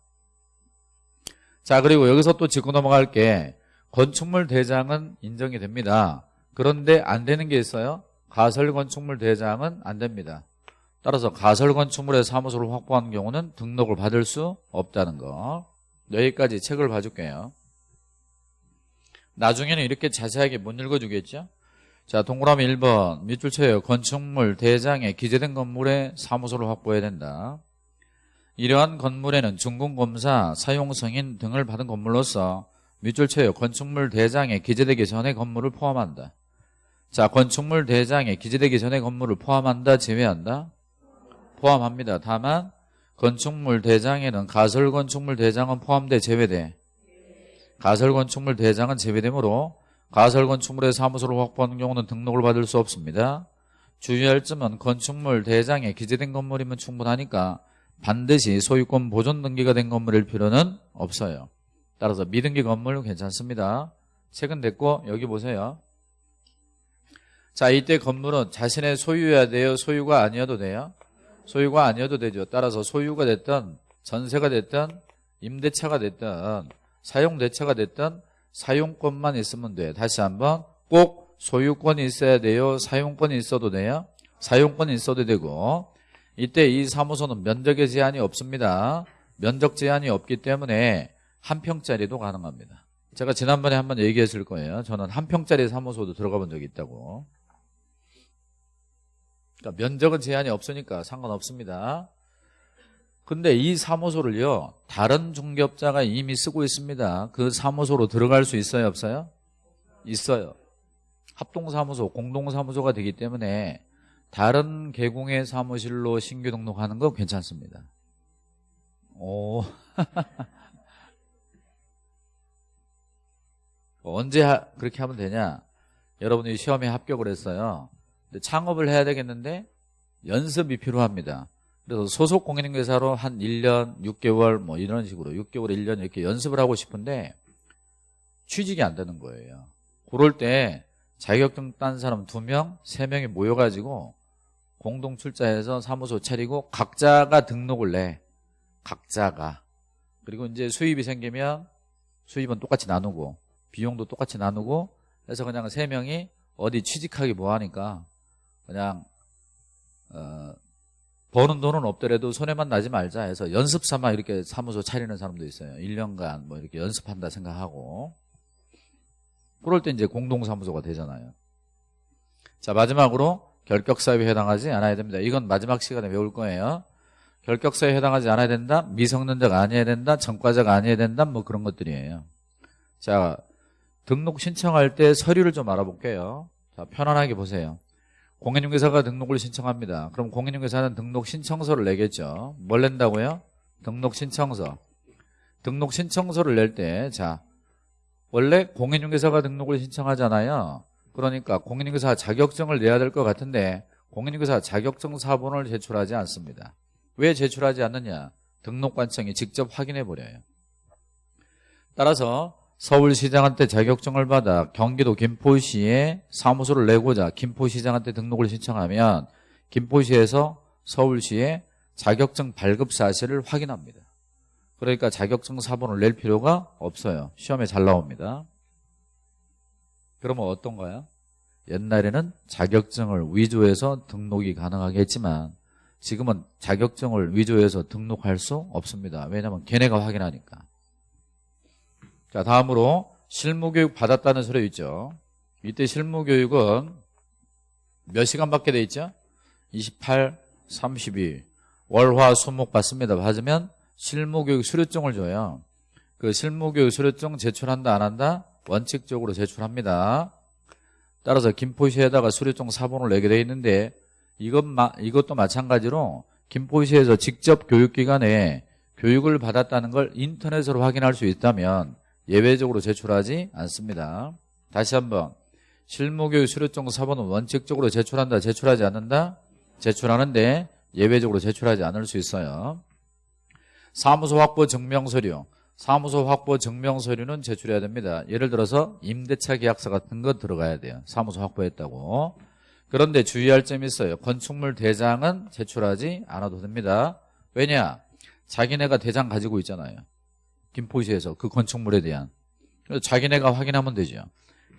자 그리고 여기서 또 짚고 넘어갈 게 건축물 대장은 인정이 됩니다. 그런데 안 되는 게 있어요. 가설 건축물 대장은 안 됩니다. 따라서 가설 건축물의 사무소를 확보한 경우는 등록을 받을 수 없다는 거. 여기까지 책을 봐줄게요. 나중에는 이렇게 자세하게 못 읽어주겠죠? 자, 동그라미 1번 밑줄 쳐요. 건축물 대장에 기재된 건물에 사무소를 확보해야 된다. 이러한 건물에는 준공검사, 사용승인 등을 받은 건물로서 밑줄 쳐요. 건축물 대장에 기재되기 전에 건물을 포함한다. 자, 건축물 대장에 기재되기 전에 건물을 포함한다, 제외한다? 포함합니다. 다만 건축물 대장에는 가설 건축물 대장은 포함돼 제외돼. 가설 건축물 대장은 제외되므로 가설 건축물의 사무소를 확보하는 경우는 등록을 받을 수 없습니다. 주의할 점은 건축물 대장에 기재된 건물이면 충분하니까 반드시 소유권 보존 등기가 된 건물일 필요는 없어요. 따라서 미등기 건물 괜찮습니다. 책은 됐고 여기 보세요. 자 이때 건물은 자신의 소유여야 돼요? 소유가 아니어도 돼요? 소유가 아니어도 되죠. 따라서 소유가 됐든 전세가 됐든 임대차가 됐든 사용대차가 됐든 사용권만 있으면 돼요. 다시 한번 꼭 소유권이 있어야 돼요? 사용권이 있어도 돼요? 사용권이 있어도 되고 이때 이 사무소는 면적의 제한이 없습니다. 면적 제한이 없기 때문에 한 평짜리도 가능합니다. 제가 지난번에 한번 얘기했을 거예요. 저는 한 평짜리 사무소도 들어가 본 적이 있다고. 그러니까 면적은 제한이 없으니까 상관없습니다. 근데 이 사무소를요 다른 중개업자가 이미 쓰고 있습니다. 그 사무소로 들어갈 수 있어요 없어요? 있어요. 합동사무소, 공동사무소가 되기 때문에 다른 개공의 사무실로 신규 등록하는 거 괜찮습니다. 오. <laughs> 언제 하, 그렇게 하면 되냐? 여러분이 시험에 합격을 했어요. 창업을 해야 되겠는데 연습이 필요합니다. 그래서 소속 공인중개사로 한 1년, 6개월 뭐 이런 식으로 6개월, 1년 이렇게 연습을 하고 싶은데 취직이 안 되는 거예요. 그럴 때 자격증 딴 사람 2명, 3명이 모여가지고 공동 출자해서 사무소 차리고 각자가 등록을 내. 각자가. 그리고 이제 수입이 생기면 수입은 똑같이 나누고 비용도 똑같이 나누고 해서 그냥 3명이 어디 취직하기 뭐하니까 그냥 어, 버는 돈은 없더라도 손해만 나지 말자 해서 연습 삼아 이렇게 사무소 차리는 사람도 있어요. 1년간 뭐 이렇게 연습한다 생각하고 그럴 때 이제 공동사무소가 되잖아요. 자 마지막으로 결격사유에 해당하지 않아야 됩니다. 이건 마지막 시간에 배울 거예요. 결격사유에 해당하지 않아야 된다. 미성년자가 아니어야 된다. 전과자가 아니어야 된다. 뭐 그런 것들이에요. 자 등록 신청할 때 서류를 좀 알아볼게요. 자 편안하게 보세요. 공인중개사가 등록을 신청합니다. 그럼 공인중개사는 등록 신청서를 내겠죠. 뭘 낸다고요? 등록 신청서. 등록 신청서를 낼 때, 자, 원래 공인중개사가 등록을 신청하잖아요. 그러니까 공인중개사 자격증을 내야 될 것 같은데 공인중개사 자격증 사본을 제출하지 않습니다. 왜 제출하지 않느냐? 등록관청이 직접 확인해 버려요. 따라서 서울시장한테 자격증을 받아 경기도 김포시에 사무소를 내고자 김포시장한테 등록을 신청하면 김포시에서 서울시에 자격증 발급 사실을 확인합니다. 그러니까 자격증 사본을 낼 필요가 없어요. 시험에 잘 나옵니다. 그러면 어떤가요? 옛날에는 자격증을 위조해서 등록이 가능하게 했지만 지금은 자격증을 위조해서 등록할 수 없습니다. 왜냐하면 걔네가 확인하니까. 자 다음으로 실무교육 받았다는 소리 있죠. 이때 실무교육은 몇 시간 받게 돼 있죠? 28, 32 월화 수목 받습니다. 받으면 실무교육 수료증을 줘요. 그 실무교육 수료증 제출한다 안 한다? 원칙적으로 제출합니다. 따라서 김포시에다가 수료증 사본을 내게 돼 있는데 이것 이것도 마찬가지로 김포시에서 직접 교육기관에 교육을 받았다는 걸 인터넷으로 확인할 수 있다면 예외적으로 제출하지 않습니다. 다시 한번 실무교육 수료증 사본은 원칙적으로 제출한다 제출하지 않는다 제출하는데 예외적으로 제출하지 않을 수 있어요. 사무소 확보 증명서류 사무소 확보 증명서류는 제출해야 됩니다. 예를 들어서 임대차 계약서 같은 거 들어가야 돼요. 사무소 확보했다고. 그런데 주의할 점이 있어요. 건축물 대장은 제출하지 않아도 됩니다. 왜냐? 자기네가 대장 가지고 있잖아요. 김포시에서 그 건축물에 대한. 자기네가 확인하면 되죠.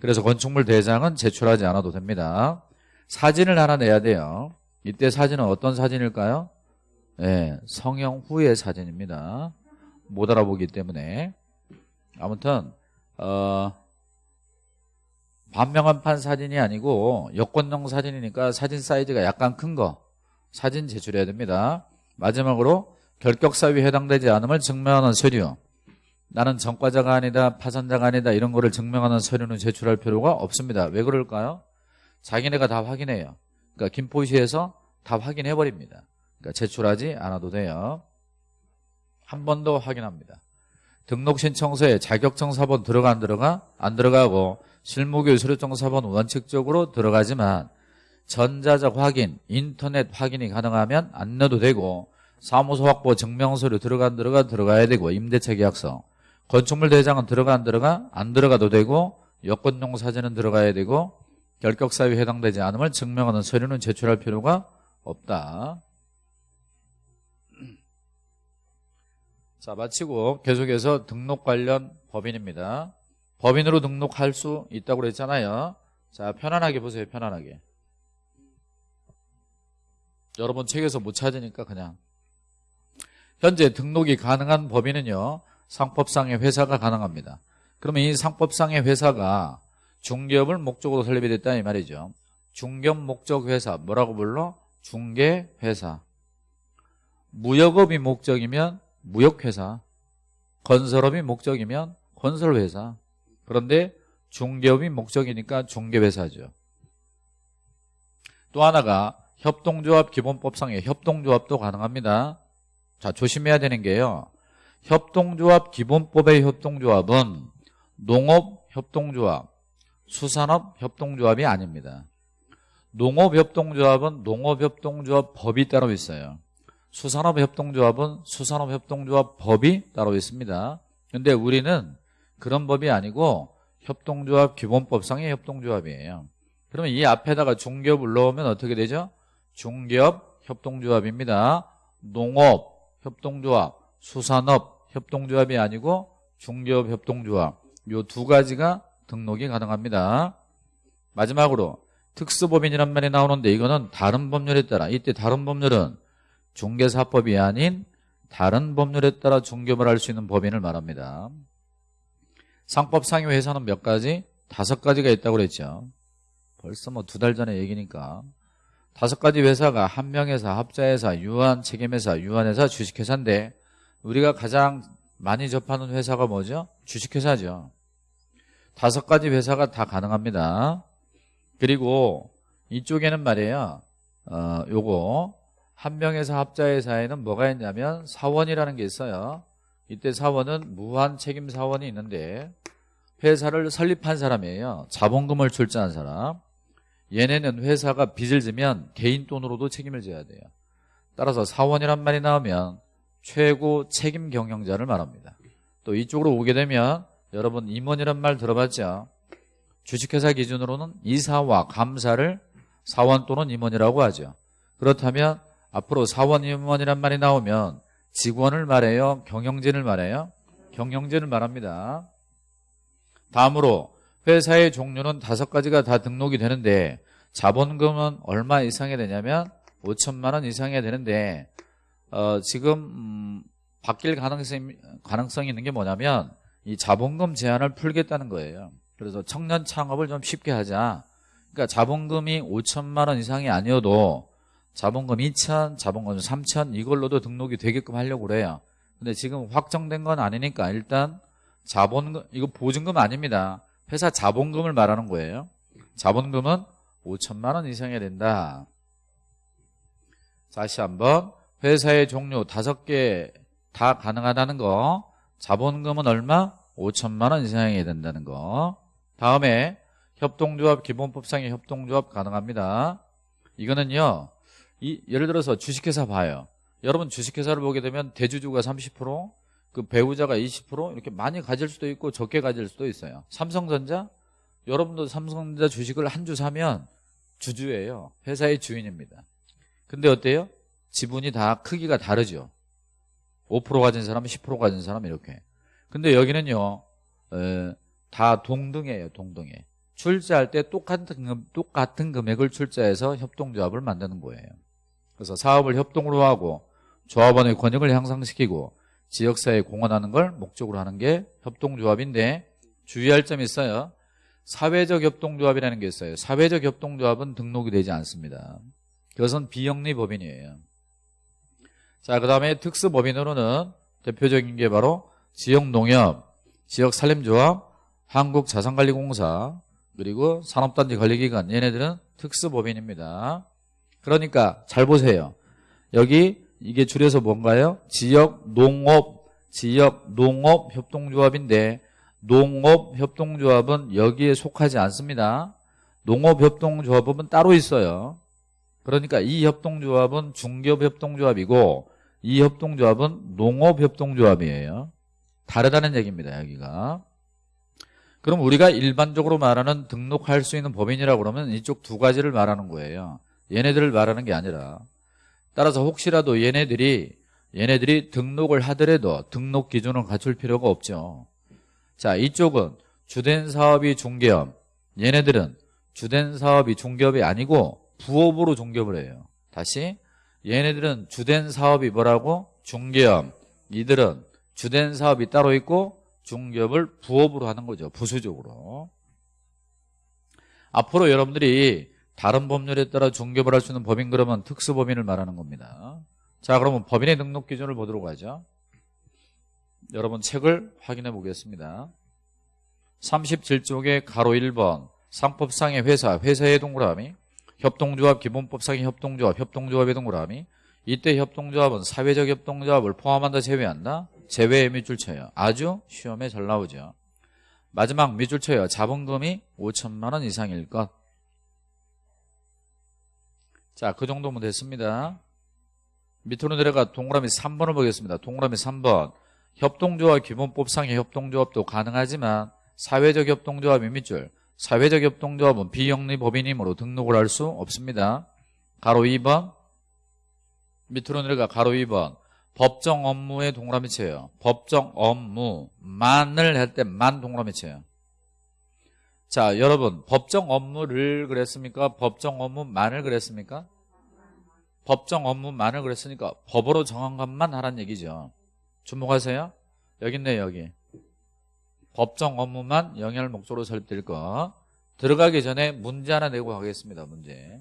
그래서 건축물 대장은 제출하지 않아도 됩니다. 사진을 하나 내야 돼요. 이때 사진은 어떤 사진일까요? 네, 성형 후의 사진입니다. 못 알아보기 때문에 아무튼 어, 반명한판 사진이 아니고 여권용 사진이니까 사진 사이즈가 약간 큰 거 사진 제출해야 됩니다. 마지막으로 결격사유에 해당되지 않음을 증명하는 서류 나는 전과자가 아니다 파산자가 아니다 이런 거를 증명하는 서류는 제출할 필요가 없습니다. 왜 그럴까요? 자기네가 다 확인해요. 그러니까 김포시에서 다 확인해버립니다. 그러니까 제출하지 않아도 돼요. 한 번 더 확인합니다. 등록 신청서에 자격증 사본 들어가 안 들어가? 안 들어가고 실무교육 수료증 사본 원칙적으로 들어가지만 전자적 확인, 인터넷 확인이 가능하면 안 넣어도 되고 사무소 확보 증명서류 들어가 안 들어가 들어가야 되고 임대차 계약서 건축물 대장은 들어가 안 들어가? 안 들어가도 되고 여권용 사진은 들어가야 되고 결격사유에 해당되지 않음을 증명하는 서류는 제출할 필요가 없다. 자 마치고 계속해서 등록 관련 법인입니다. 법인으로 등록할 수 있다고 그랬잖아요. 자 편안하게 보세요. 편안하게. 여러분 책에서 못 찾으니까 그냥 현재 등록이 가능한 법인은요. 상법상의 회사가 가능합니다. 그러면 이 상법상의 회사가 중개업을 목적으로 설립이 됐다 이 말이죠. 중개업 목적 회사 뭐라고 불러? 중개회사. 무역업이 목적이면 무역회사, 건설업이 목적이면 건설회사. 그런데 중개업이 목적이니까 중개회사죠. 또 하나가 협동조합 기본법상의 협동조합도 가능합니다. 자 조심해야 되는 게요. 협동조합 기본법의 협동조합은 농업 협동조합, 수산업 협동조합이 아닙니다. 농업 협동조합은 농업 협동조합 법이 따로 있어요. 수산업 협동조합은 수산업 협동조합 법이 따로 있습니다. 근데 우리는 그런 법이 아니고 협동조합 기본법상의 협동조합이에요. 그러면 이 앞에다가 중개업을 넣으면 어떻게 되죠? 중개업 협동조합입니다. 농업 협동조합, 수산업 협동조합이 아니고 중개업 협동조합 요 두 가지가 등록이 가능합니다. 마지막으로 특수법인이란 말이 나오는데 이거는 다른 법률에 따라 이때 다른 법률은 중개사법이 아닌 다른 법률에 따라 중개업을 할 수 있는 법인을 말합니다. 상법상의 회사는 몇 가지? 다섯 가지가 있다고 그랬죠. 벌써 뭐 두 달 전에 얘기니까. 다섯 가지 회사가 한명회사, 합자회사, 유한 책임회사, 유한회사, 주식회사인데 우리가 가장 많이 접하는 회사가 뭐죠? 주식회사죠. 다섯 가지 회사가 다 가능합니다. 그리고 이쪽에는 말이에요. 어, 요거 한 명에서 합자의 사회는 뭐가 있냐면 사원이라는 게 있어요. 이때 사원은 무한 책임 사원이 있는데 회사를 설립한 사람이에요. 자본금을 출자한 사람. 얘네는 회사가 빚을 지면 개인 돈으로도 책임을 져야 돼요. 따라서 사원이란 말이 나오면 최고 책임 경영자를 말합니다. 또 이쪽으로 오게 되면 여러분 임원이란 말 들어봤죠? 주식회사 기준으로는 이사와 감사를 사원 또는 임원이라고 하죠. 그렇다면 앞으로 사원 임원이란 말이 나오면 직원을 말해요? 경영진을 말해요? 경영진을 말합니다. 다음으로 회사의 종류는 다섯 가지가 다 등록이 되는데 자본금은 얼마 이상이 되냐면 5천만 원 이상이 되는데 어, 지금 음, 바뀔 가능성이, 가능성이 있는 게 뭐냐면 이 자본금 제한을 풀겠다는 거예요. 그래서 청년 창업을 좀 쉽게 하자. 그러니까 자본금이 5천만 원 이상이 아니어도 자본금 2천, 자본금 3천 이걸로도 등록이 되게끔 하려고 그래요. 근데 지금 확정된 건 아니니까 일단 자본금 이거 보증금 아닙니다. 회사 자본금을 말하는 거예요. 자본금은 5천만 원 이상이 된다. 다시 한번 회사의 종류 다섯 개 다 가능하다는 거. 자본금은 얼마? 5천만 원 이상이 된다는 거. 다음에 협동조합 기본법상의 협동조합 가능합니다. 이거는요 이, 예를 들어서 주식회사 봐요. 여러분 주식회사를 보게 되면 대주주가 30%그 배우자가 20% 이렇게 많이 가질 수도 있고 적게 가질 수도 있어요. 삼성전자? 여러분도 삼성전자 주식을 한 주 사면 주주예요. 회사의 주인입니다. 근데 어때요? 지분이 다 크기가 다르죠 5% 가진 사람, 10% 가진 사람 이렇게. 근데 여기는요. 에, 다 동등해요. 동등해. 출자할 때 똑같은 똑같은 금액을 출자해서 협동조합을 만드는 거예요. 그래서 사업을 협동으로 하고 조합원의 권익을 향상시키고 지역사회에 공헌하는 걸 목적으로 하는 게 협동조합인데 주의할 점이 있어요. 사회적 협동조합이라는 게 있어요. 사회적 협동조합은 등록이 되지 않습니다. 그것은 비영리 법인이에요. 자, 그 다음에 특수법인으로는 대표적인 게 바로 지역농협, 지역산림조합, 한국자산관리공사, 그리고 산업단지 관리기관 얘네들은 특수법인입니다. 그러니까 잘 보세요. 여기 이게 줄여서 뭔가요? 지역농업, 지역농업협동조합인데 농업협동조합은 여기에 속하지 않습니다. 농업협동조합은 따로 있어요. 그러니까 이 협동조합은 중기업협동조합이고 이 협동조합은 농업협동조합이에요. 다르다는 얘기입니다. 여기가. 그럼 우리가 일반적으로 말하는 등록할 수 있는 법인이라고 그러면 이쪽 두 가지를 말하는 거예요. 얘네들을 말하는 게 아니라 따라서 혹시라도 얘네들이 얘네들이 등록을 하더라도 등록 기준을 갖출 필요가 없죠. 자 이쪽은 주된 사업이 중개업 얘네들은 주된 사업이 중개업이 아니고 부업으로 중개업을 해요. 다시 얘네들은 주된 사업이 뭐라고? 중개업. 이들은 주된 사업이 따로 있고 중개업을 부업으로 하는 거죠. 부수적으로. 앞으로 여러분들이 다른 법률에 따라 중개업을 할 수 있는 법인 그러면 특수법인을 말하는 겁니다. 자 그러면 법인의 등록 기준을 보도록 하죠. 여러분 책을 확인해 보겠습니다. 37쪽에 가로 1번 상법상의 회사, 회사의 동그라미 협동조합 기본법상의 협동조합 협동조합의 동그라미 이때 협동조합은 사회적 협동조합을 포함한다 제외한다? 제외의 밑줄 쳐요. 아주 시험에 잘 나오죠. 마지막 밑줄 쳐요. 자본금이 5천만 원 이상일 것자그 정도면 됐습니다. 밑으로 내려가 동그라미 3번을 보겠습니다. 동그라미 3번. 협동조합 기본법상의 협동조합도 가능하지만 사회적 협동조합의 밑줄 사회적 협동조합은 비영리 법인이므로 등록을 할 수 없습니다. 가로 2번 밑으로 내려가 가로 2번 법정 업무의 동그라미 쳐요. 법정 업무만을 할 때 만 동그라미 쳐요. 자 여러분 법정 업무를 그랬습니까? 법정 업무만을 그랬습니까? 법정 업무만을 그랬으니까 법으로 정한 것만 하란 얘기죠. 주목하세요. 여기 있네 여기. 법정 업무만 영향을 목적으로 설립될 거 들어가기 전에 문제 하나 내고 가겠습니다 문제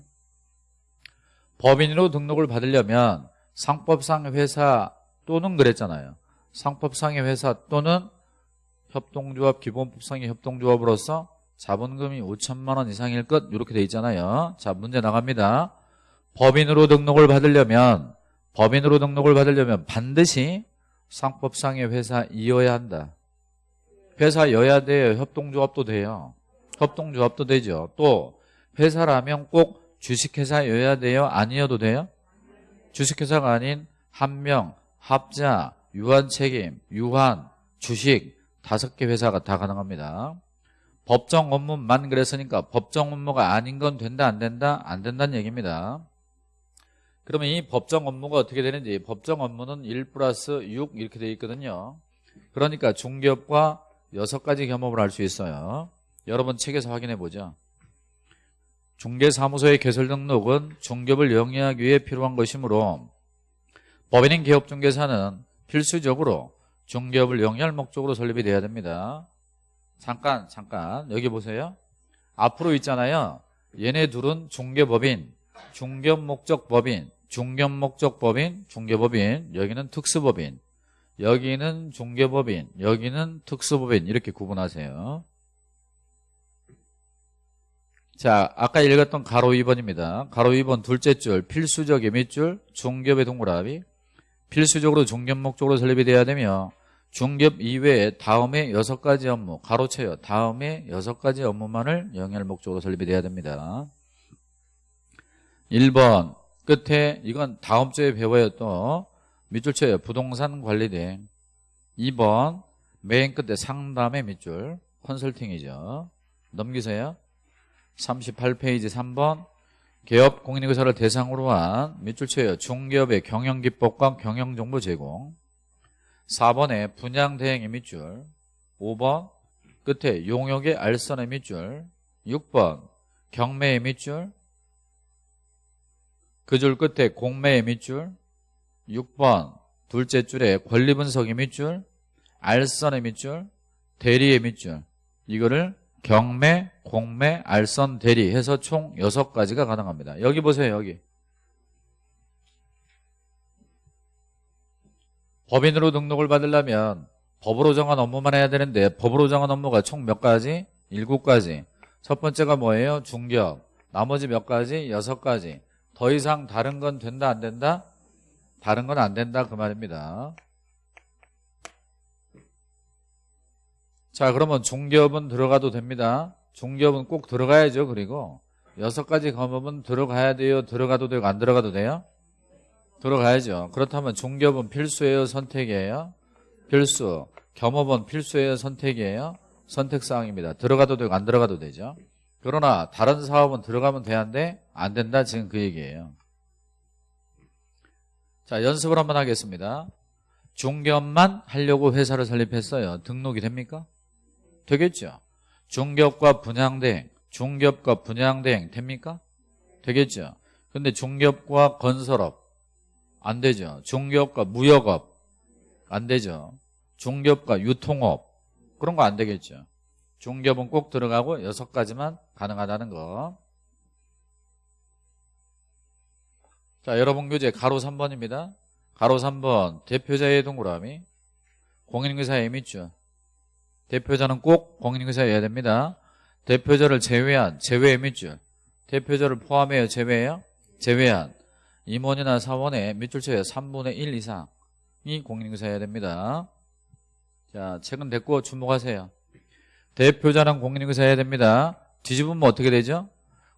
법인으로 등록을 받으려면 상법상 회사 또는 그랬잖아요 상법상의 회사 또는 협동조합 기본법상의 협동조합으로서 자본금이 5천만 원 이상일 것 이렇게 돼 있잖아요. 자 문제 나갑니다. 법인으로 등록을 받으려면 법인으로 등록을 받으려면 반드시 상법상의 회사이어야 한다. 회사여야 돼요. 협동조합도 돼요. 협동조합도 되죠. 또 회사라면 꼭 주식회사여야 돼요. 아니어도 돼요. 주식회사가 아닌 한명, 합자, 유한책임, 유한, 주식 다섯 개 회사가 다 가능합니다. 법정 업무만 그랬으니까 법정 업무가 아닌 건 된다 안 된다? 안 된다는 얘기입니다. 그러면 이 법정 업무가 어떻게 되는지 법정 업무는 1 플러스 6 이렇게 되어 있거든요. 그러니까 중개업과 여섯 가지 겸업을 할 수 있어요. 여러분 책에서 확인해 보죠. 중개사무소의 개설 등록은 중개업을 영위하기 위해 필요한 것이므로 법인인 개업중개사는 필수적으로 중개업을 영위할 목적으로 설립이 돼야 됩니다. 잠깐 잠깐 여기 보세요. 앞으로 있잖아요. 얘네 둘은 중개법인, 중개업 목적 법인, 중개업 목적 법인, 중개법인, 여기는 특수법인, 여기는 중개법인, 여기는 특수법인 이렇게 구분하세요. 자, 아까 읽었던 가로 2번입니다. 가로 2번 둘째 줄 필수적의 밑줄 중개업의 동그라미 필수적으로 중개업 목적으로 설립이 돼야 되며 중개업 이외에 다음에 여섯 가지 업무 가로채요. 다음에 여섯 가지 업무만을 영위할 목적으로 설립이 돼야 됩니다. 1번 끝에 이건 다음 주에 배워요 또 밑줄 쳐요. 부동산 관리대 2번 맨 끝에 상담의 밑줄 컨설팅이죠. 넘기세요. 38페이지 3번 개업 공인인증서를 대상으로 한 밑줄 쳐요. 중개업의 경영기법과 경영정보 제공 4번에 분양 대행의 밑줄 5번 끝에 용역의 알선의 밑줄 6번 경매의 밑줄 그 줄 끝에 공매의 밑줄 6번 둘째 줄에 권리분석의 밑줄 알선의 밑줄 대리의 밑줄 이거를 경매, 공매, 알선, 대리 해서 총 6가지가 가능합니다. 여기 보세요. 여기. 법인으로 등록을 받으려면 법으로 정한 업무만 해야 되는데 법으로 정한 업무가 총 몇 가지? 7가지. 첫 번째가 뭐예요? 중개업. 나머지 몇 가지? 6가지. 더 이상 다른 건 된다 안 된다? 다른 건 안 된다 그 말입니다. 자 그러면 중개업은 들어가도 됩니다. 중개업은 꼭 들어가야죠. 그리고 여섯 가지 검업은 들어가야 돼요. 들어가도 되고 안 들어가도 돼요? 들어가야죠. 그렇다면 중개업은 필수예요. 선택이에요. 필수. 겸업은 필수예요. 선택이에요. 선택사항입니다. 들어가도 되고 안 들어가도 되죠. 그러나 다른 사업은 들어가면 돼야한데 안 된다. 지금 그 얘기예요. 자 연습을 한번 하겠습니다. 중개업만 하려고 회사를 설립했어요. 등록이 됩니까? 되겠죠. 중개업과 분양대행, 중개업과 분양대행 됩니까? 되겠죠. 근데 중개업과 건설업 안 되죠. 중개업과 무역업 안 되죠. 중개업과 유통업 그런 거 안 되겠죠. 중개업은 꼭 들어가고 여섯 가지만 가능하다는 거. 자, 여러분 교재 가로 3번입니다. 가로 3번 대표자의 동그라미 공인인사의 밑줄 대표자는 꼭 공인인사여야 됩니다. 대표자를 제외한 제외의 밑줄 대표자를 포함해요 제외해요? 제외한 임원이나 사원의 밑줄쳐에 3분의 1 이상이 공인인사여야 됩니다. 자 책은 됐고 주목하세요. 대표자는 공인인사여야 됩니다. 뒤집으면 어떻게 되죠?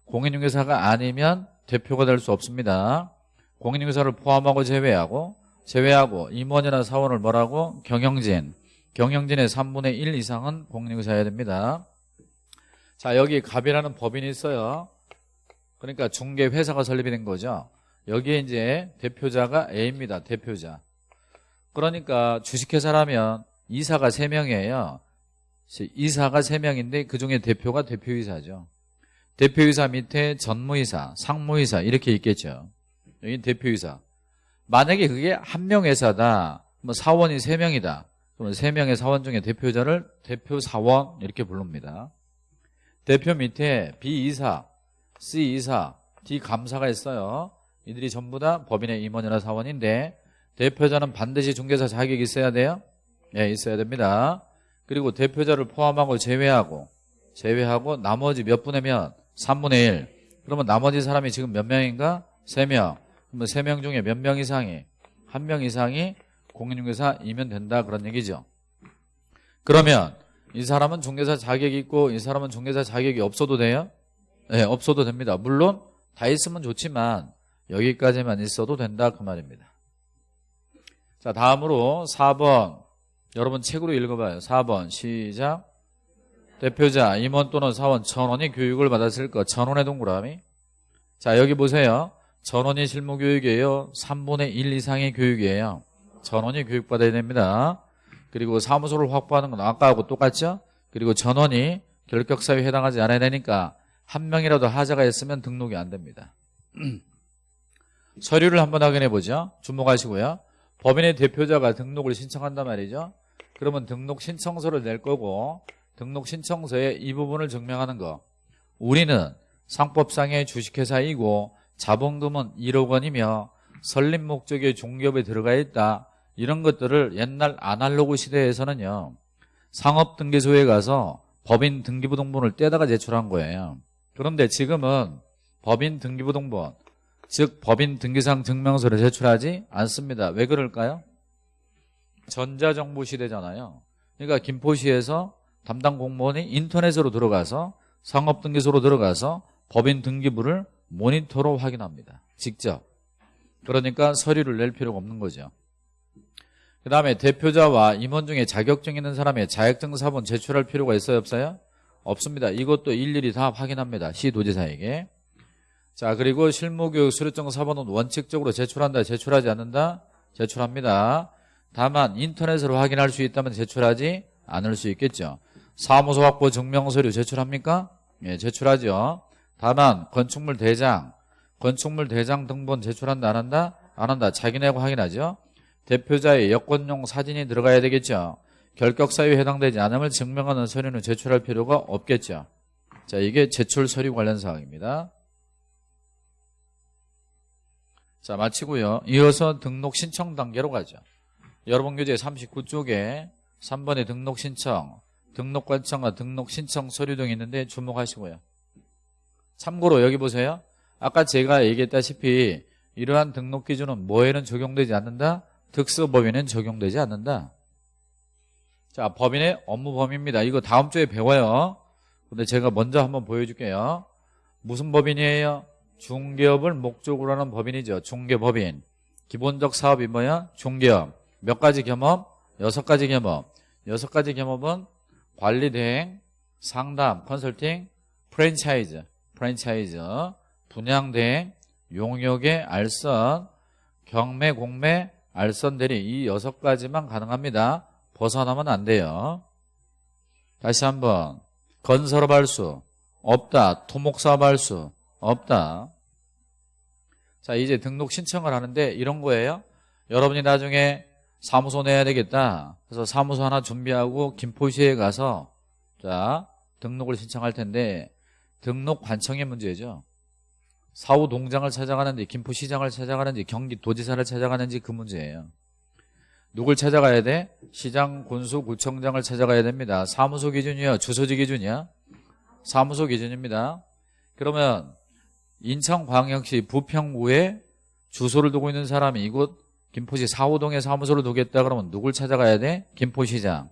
공인인사가 아니면 대표가 될 수 없습니다. 공인인사를 포함하고 제외하고 제외하고 임원이나 사원을 뭐라고? 경영진 경영진의 3분의 1 이상은 공인인사여야 됩니다. 자 여기 갑이라는 법인이 있어요. 그러니까 중개회사가 설립이 된 거죠. 여기에 이제 대표자가 A입니다. 대표자. 그러니까 주식회사라면 이사가 3명이에요. 이사가 3명인데 그중에 대표가 대표이사죠. 대표이사 밑에 전무이사, 상무이사 이렇게 있겠죠. 여기 대표이사. 만약에 그게 한 명 회사다. 뭐 사원이 3명이다. 그러면 3명의 사원 중에 대표자를 대표 사원 이렇게 부릅니다. 대표 밑에 B이사, C이사, D감사가 있어요. 이들이 전부 다 법인의 임원이나 사원인데 대표자는 반드시 중개사 자격이 있어야 돼요? 예, 있어야 됩니다. 그리고 대표자를 포함하고 제외하고 제외하고 나머지 몇 분의 몇? 3분의 1. 그러면 나머지 사람이 지금 몇 명인가? 3명. 그러면 3명 중에 몇 명 이상이? 한 명 이상이 공인중개사이면 된다 그런 얘기죠. 그러면 이 사람은 중개사 자격이 있고 이 사람은 중개사 자격이 없어도 돼요? 네, 없어도 됩니다. 물론 다 있으면 좋지만 여기까지만 있어도 된다 그 말입니다. 자 다음으로 4번 여러분 책으로 읽어봐요. 4번 시작 대표자 임원 또는 사원 전원이 교육을 받았을 것 전원의 동그라미 자 여기 보세요. 전원이 실무교육이에요. 3분의 1 이상의 교육이에요. 전원이 교육받아야 됩니다. 그리고 사무소를 확보하는 건 아까하고 똑같죠? 그리고 전원이 결격사유에 해당하지 않아야 되니까 한 명이라도 하자가 있으면 등록이 안 됩니다. <clears throat> 서류를 한번 확인해 보죠. 주목하시고요. 법인의 대표자가 등록을 신청한단 말이죠. 그러면 등록 신청서를 낼 거고 등록 신청서에 이 부분을 증명하는 거. 우리는 상법상의 주식회사이고 자본금은 1억 원이며 설립 목적의 종기업에 들어가 있다. 이런 것들을 옛날 아날로그 시대에서는요. 상업등기소에 가서 법인 등기부등본을 떼다가 제출한 거예요. 그런데 지금은 법인 등기부등본 즉 법인 등기상 증명서를 제출하지 않습니다. 왜 그럴까요? 전자정부 시대잖아요. 그러니까 김포시에서 담당 공무원이 인터넷으로 들어가서 상업등기소로 들어가서 법인 등기부를 모니터로 확인합니다. 직접. 그러니까 서류를 낼 필요가 없는 거죠. 그 다음에 대표자와 임원 중에 자격증 있는 사람의 자격증 사본 제출할 필요가 있어요 없어요? 없습니다. 이것도 일일이 다 확인합니다. 시도지사에게. 자 그리고 실무교육 수료증 사본은 원칙적으로 제출한다 제출하지 않는다? 제출합니다. 다만 인터넷으로 확인할 수 있다면 제출하지 않을 수 있겠죠. 사무소 확보 증명서류 제출합니까? 예, 제출하죠. 다만 건축물 대장, 건축물 대장 등본 제출한다 안 한다? 안 한다. 자기네하고 확인하죠. 대표자의 여권용 사진이 들어가야 되겠죠. 결격 사유에 해당되지 않음을 증명하는 서류는 제출할 필요가 없겠죠. 자, 이게 제출 서류 관련 사항입니다. 자, 마치고요. 이어서 등록 신청 단계로 가죠. 여러분 교재 39쪽에 3번의 등록 신청, 등록 관청과 등록 신청 서류 등이 있는데 주목하시고요. 참고로 여기 보세요. 아까 제가 얘기했다시피 이러한 등록 기준은 뭐에는 적용되지 않는다? 특수법인은 적용되지 않는다. 자, 법인의 업무 범위입니다. 이거 다음 주에 배워요. 근데 제가 먼저 한번 보여줄게요. 무슨 법인이에요? 중개업을 목적으로 하는 법인이죠. 중개법인. 기본적 사업이 뭐야? 중개업. 몇 가지 겸업? 여섯 가지 겸업. 여섯 가지 겸업은 관리 대행, 상담, 컨설팅, 프랜차이즈, 프랜차이즈, 분양 대행, 용역의 알선, 경매, 공매, 알선 대리 이 여섯 가지만 가능합니다. 벗어나면 안 돼요. 다시 한번 건설업 할수 없다. 토목사업 할수 없다. 자 이제 등록 신청을 하는데 이런 거예요. 여러분이 나중에 사무소 내야 되겠다. 그래서 사무소 하나 준비하고 김포시에 가서 자 등록을 신청할 텐데 등록 관청의 문제죠. 사후 동장을 찾아가는지 김포시장을 찾아가는지 경기도지사를 찾아가는지 그 문제예요. 누굴 찾아가야 돼? 시장, 군수, 구청장을 찾아가야 됩니다. 사무소 기준이요? 주소지 기준이야? 사무소 기준입니다. 그러면 인천광역시 부평구에 주소를 두고 있는 사람이 이곳 김포시 4호동에 사무소를 두겠다 그러면 누굴 찾아가야 돼? 김포시장.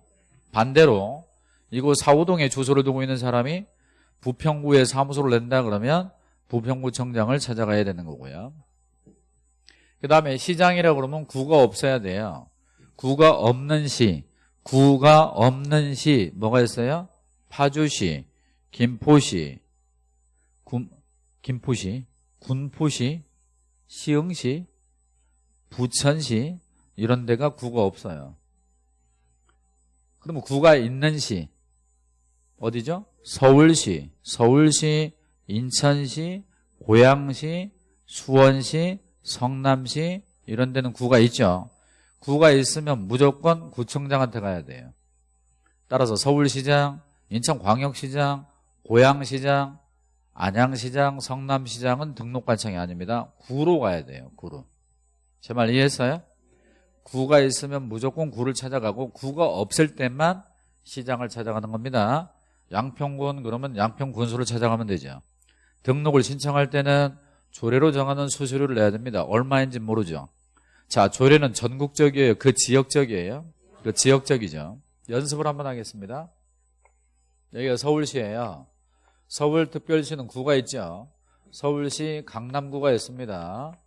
반대로 이곳 4호동에 주소를 두고 있는 사람이 부평구에 사무소를 낸다 그러면 부평구청장을 찾아가야 되는 거고요. 그 다음에 시장이라고 그러면 구가 없어야 돼요. 구가 없는 시, 구가 없는 시 뭐가 있어요? 파주시, 김포시, 군, 김포시, 군포시, 시흥시, 부천시 이런 데가 구가 없어요. 그러면 구가 있는 시 어디죠? 서울시, 서울시, 인천시, 고양시, 수원시, 성남시 이런 데는 구가 있죠. 구가 있으면 무조건 구청장한테 가야 돼요. 따라서 서울시장, 인천광역시장, 고양시장, 안양시장, 성남시장은 등록관청이 아닙니다. 구로 가야 돼요. 구로. 제 말 이해했어요? 구가 있으면 무조건 구를 찾아가고 구가 없을 때만 시장을 찾아가는 겁니다. 양평군 그러면 양평군수를 찾아가면 되죠. 등록을 신청할 때는 조례로 정하는 수수료를 내야 됩니다. 얼마인지 모르죠. 자, 조례는 전국적이에요. 그 지역적이에요. 그 지역적이죠. 연습을 한번 하겠습니다. 여기가 서울시예요. 서울특별시는 구가 있죠. 서울시 강남구가 있습니다.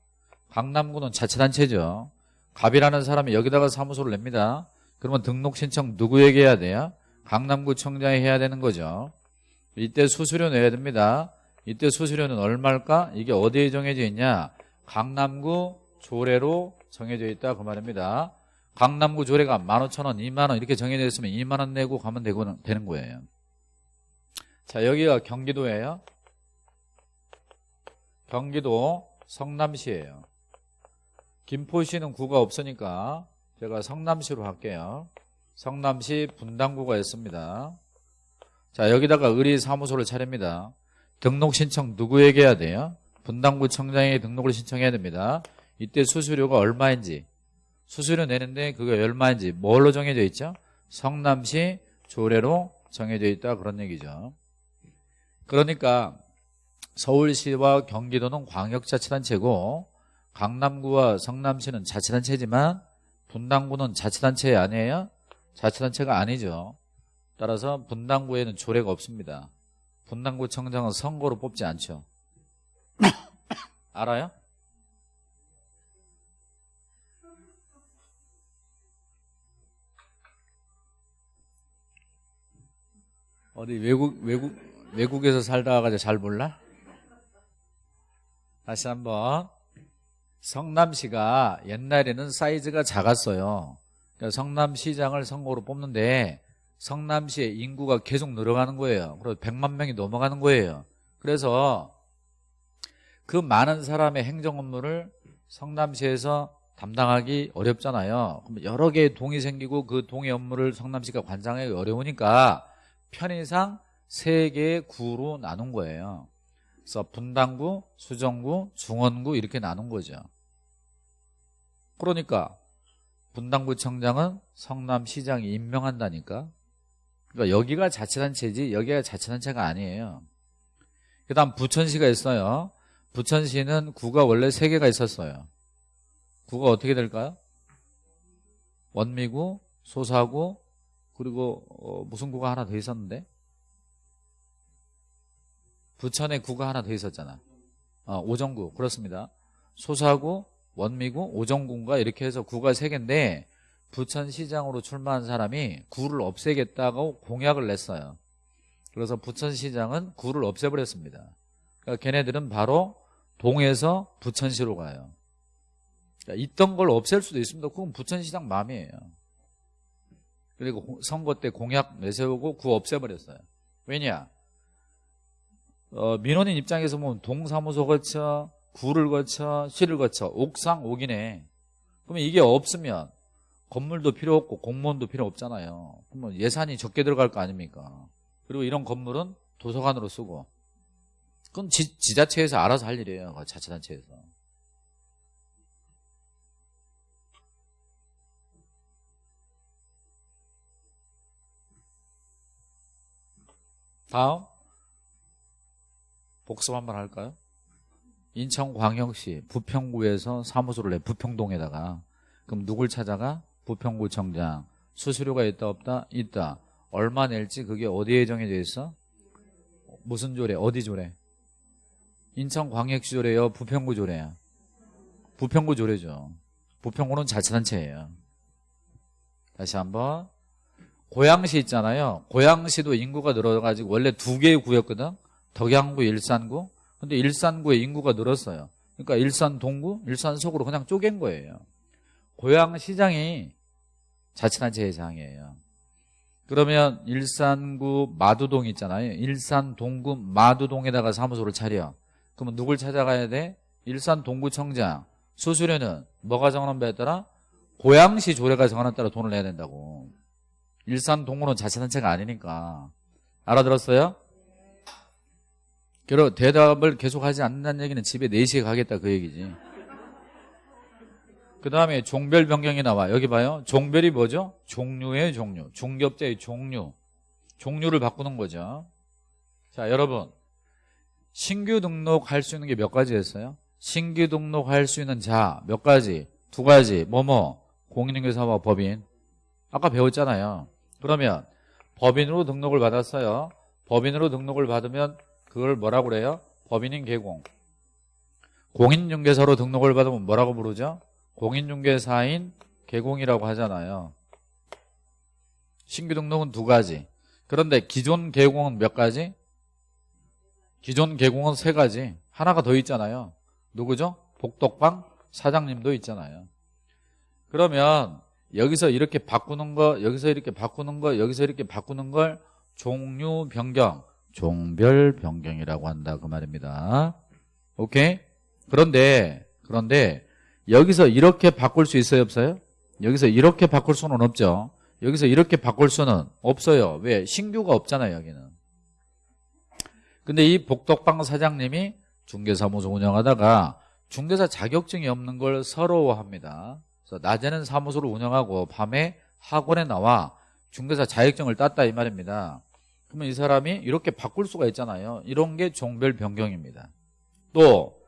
강남구는 자치단체죠. 갑이라는 사람이 여기다가 사무소를 냅니다. 그러면 등록 신청 누구에게 해야 돼요? 강남구청장이 해야 되는 거죠. 이때 수수료 내야 됩니다. 이때 수수료는 얼마일까? 이게 어디에 정해져 있냐? 강남구 조례로 정해져 있다 그 말입니다. 강남구 조례가 15,000원, 2만원 이렇게 정해져 있으면 2만원 내고 가면 되고, 되는 거예요. 자 여기가 경기도예요. 경기도 성남시예요. 김포시는 구가 없으니까 제가 성남시로 할게요. 성남시 분당구가 있습니다. 자 여기다가 의리사무소를 차립니다. 등록 신청 누구에게 해야 돼요? 분당구청장에게 등록을 신청해야 됩니다. 이때 수수료가 얼마인지 수수료 내는데 그게 얼마인지 뭘로 정해져 있죠? 성남시 조례로 정해져 있다 그런 얘기죠. 그러니까 서울시와 경기도는 광역자치단체고 강남구와 성남시는 자치단체지만 분당구는 자치단체 아니에요? 자치단체가 아니죠. 따라서 분당구에는 조례가 없습니다. 분당구청장은 선거로 뽑지 않죠. <coughs> 알아요? 어디 외국 외국 외국에서 살다가 가지고 잘 몰라? 다시 한번 성남시가 옛날에는 사이즈가 작았어요. 그러니까 성남시장을 선거로 뽑는데 성남시의 인구가 계속 늘어가는 거예요. 그리고 100만 명이 넘어가는 거예요. 그래서 그 많은 사람의 행정 업무를 성남시에서 담당하기 어렵잖아요. 그럼 여러 개의 동이 생기고 그 동의 업무를 성남시가 관장하기 어려우니까 편의상 세 개의 구로 나눈 거예요. 그래서 분당구, 수정구, 중원구 이렇게 나눈 거죠. 그러니까 분당구청장은 성남시장이 임명한다니까. 그러니까 여기가 자치단체지 여기가 자치단체가 아니에요. 그 다음 부천시가 있어요. 부천시는 구가 원래 세 개가 있었어요. 구가 어떻게 될까요? 원미구, 소사구, 그리고 어, 무슨 구가 하나 더 있었는데? 부천에 구가 하나 더 있었잖아. 어, 오정구 그렇습니다. 소사구, 원미구, 오정구인가 이렇게 해서 구가 세 개인데 부천시장으로 출마한 사람이 구를 없애겠다고 공약을 냈어요. 그래서 부천시장은 구를 없애버렸습니다. 그러니까 걔네들은 바로 동에서 부천시로 가요. 그러니까 있던 걸 없앨 수도 있습니다. 그건 부천시장 마음이에요. 그리고 선거 때 공약 내세우고 구 없애버렸어요. 왜냐? 어, 민원인 입장에서 보면 동사무소 거쳐, 구를 거쳐, 시를 거쳐, 옥상, 옥이네. 그러면 이게 없으면 건물도 필요 없고 공무원도 필요 없잖아요. 그러면 예산이 적게 들어갈 거 아닙니까? 그리고 이런 건물은 도서관으로 쓰고. 그건 지, 지자체에서 알아서 할 일이에요. 그 자치단체에서. 다음 복습 한번 할까요? 인천광역시 부평구에서 사무소를 내 부평동에다가 그럼 누굴 찾아가? 부평구청장 수수료가 있다 없다? 있다 얼마 낼지 그게 어디에 정해져 있어? 무슨 조례? 어디 조례? 인천광역시 조례요? 부평구 조례야? 부평구 조례죠 부평구는 자치단체예요 다시 한번 고양시 있잖아요 고양시도 인구가 늘어가지고 원래 두 개의 구였거든 덕양구, 일산구. 근데 일산구의 인구가 늘었어요. 그러니까 일산 동구, 일산 속으로 그냥 쪼갠 거예요. 고양시장이 자치단체 회장이에요. 그러면 일산구 마두동 있잖아요. 일산 동구 마두동에다가 사무소를 차려. 그러면 누굴 찾아가야 돼? 일산 동구청장. 수수료는 뭐가 정하는 바에 따라? 고양시 조례가 정하는 따라 돈을 내야 된다고. 일산 동구는 자치단체가 아니니까. 알아들었어요? 그리고 대답을 계속하지 않는다는 얘기는 집에 4시에 가겠다 그 얘기지. 그 다음에 종별 변경이 나와. 여기 봐요. 종별이 뭐죠? 종류의 종류. 중겹자의 종류. 종류를 바꾸는 거죠. 자, 여러분. 신규 등록할 수 있는 게 몇 가지였어요? 신규 등록할 수 있는 자 몇 가지? 두 가지. 뭐뭐? 공인중개사와 법인. 아까 배웠잖아요. 그러면 법인으로 등록을 받았어요. 법인으로 등록을 받으면 그걸 뭐라고 그래요? 법인인 개공. 공인중개사로 등록을 받으면 뭐라고 부르죠? 공인중개사인 개공이라고 하잖아요. 신규 등록은 두 가지. 그런데 기존 개공은 몇 가지? 기존 개공은 세 가지. 하나가 더 있잖아요. 누구죠? 복덕방 사장님도 있잖아요. 그러면 여기서 이렇게 바꾸는 거, 여기서 이렇게 바꾸는 거, 여기서 이렇게 바꾸는 걸 종류 변경, 종별 변경이라고 한다 그 말입니다. 오케이? 그런데 그런데 여기서 이렇게 바꿀 수 있어요, 없어요? 여기서 이렇게 바꿀 수는 없죠. 여기서 이렇게 바꿀 수는 없어요. 왜? 신규가 없잖아요, 여기는. 근데 이 복덕방 사장님이 중개사무소 운영하다가 중개사 자격증이 없는 걸 서러워합니다. 그래서 낮에는 사무소를 운영하고 밤에 학원에 나와 중개사 자격증을 땄다 이 말입니다. 그러면 이 사람이 이렇게 바꿀 수가 있잖아요. 이런 게 종별 변경입니다. 또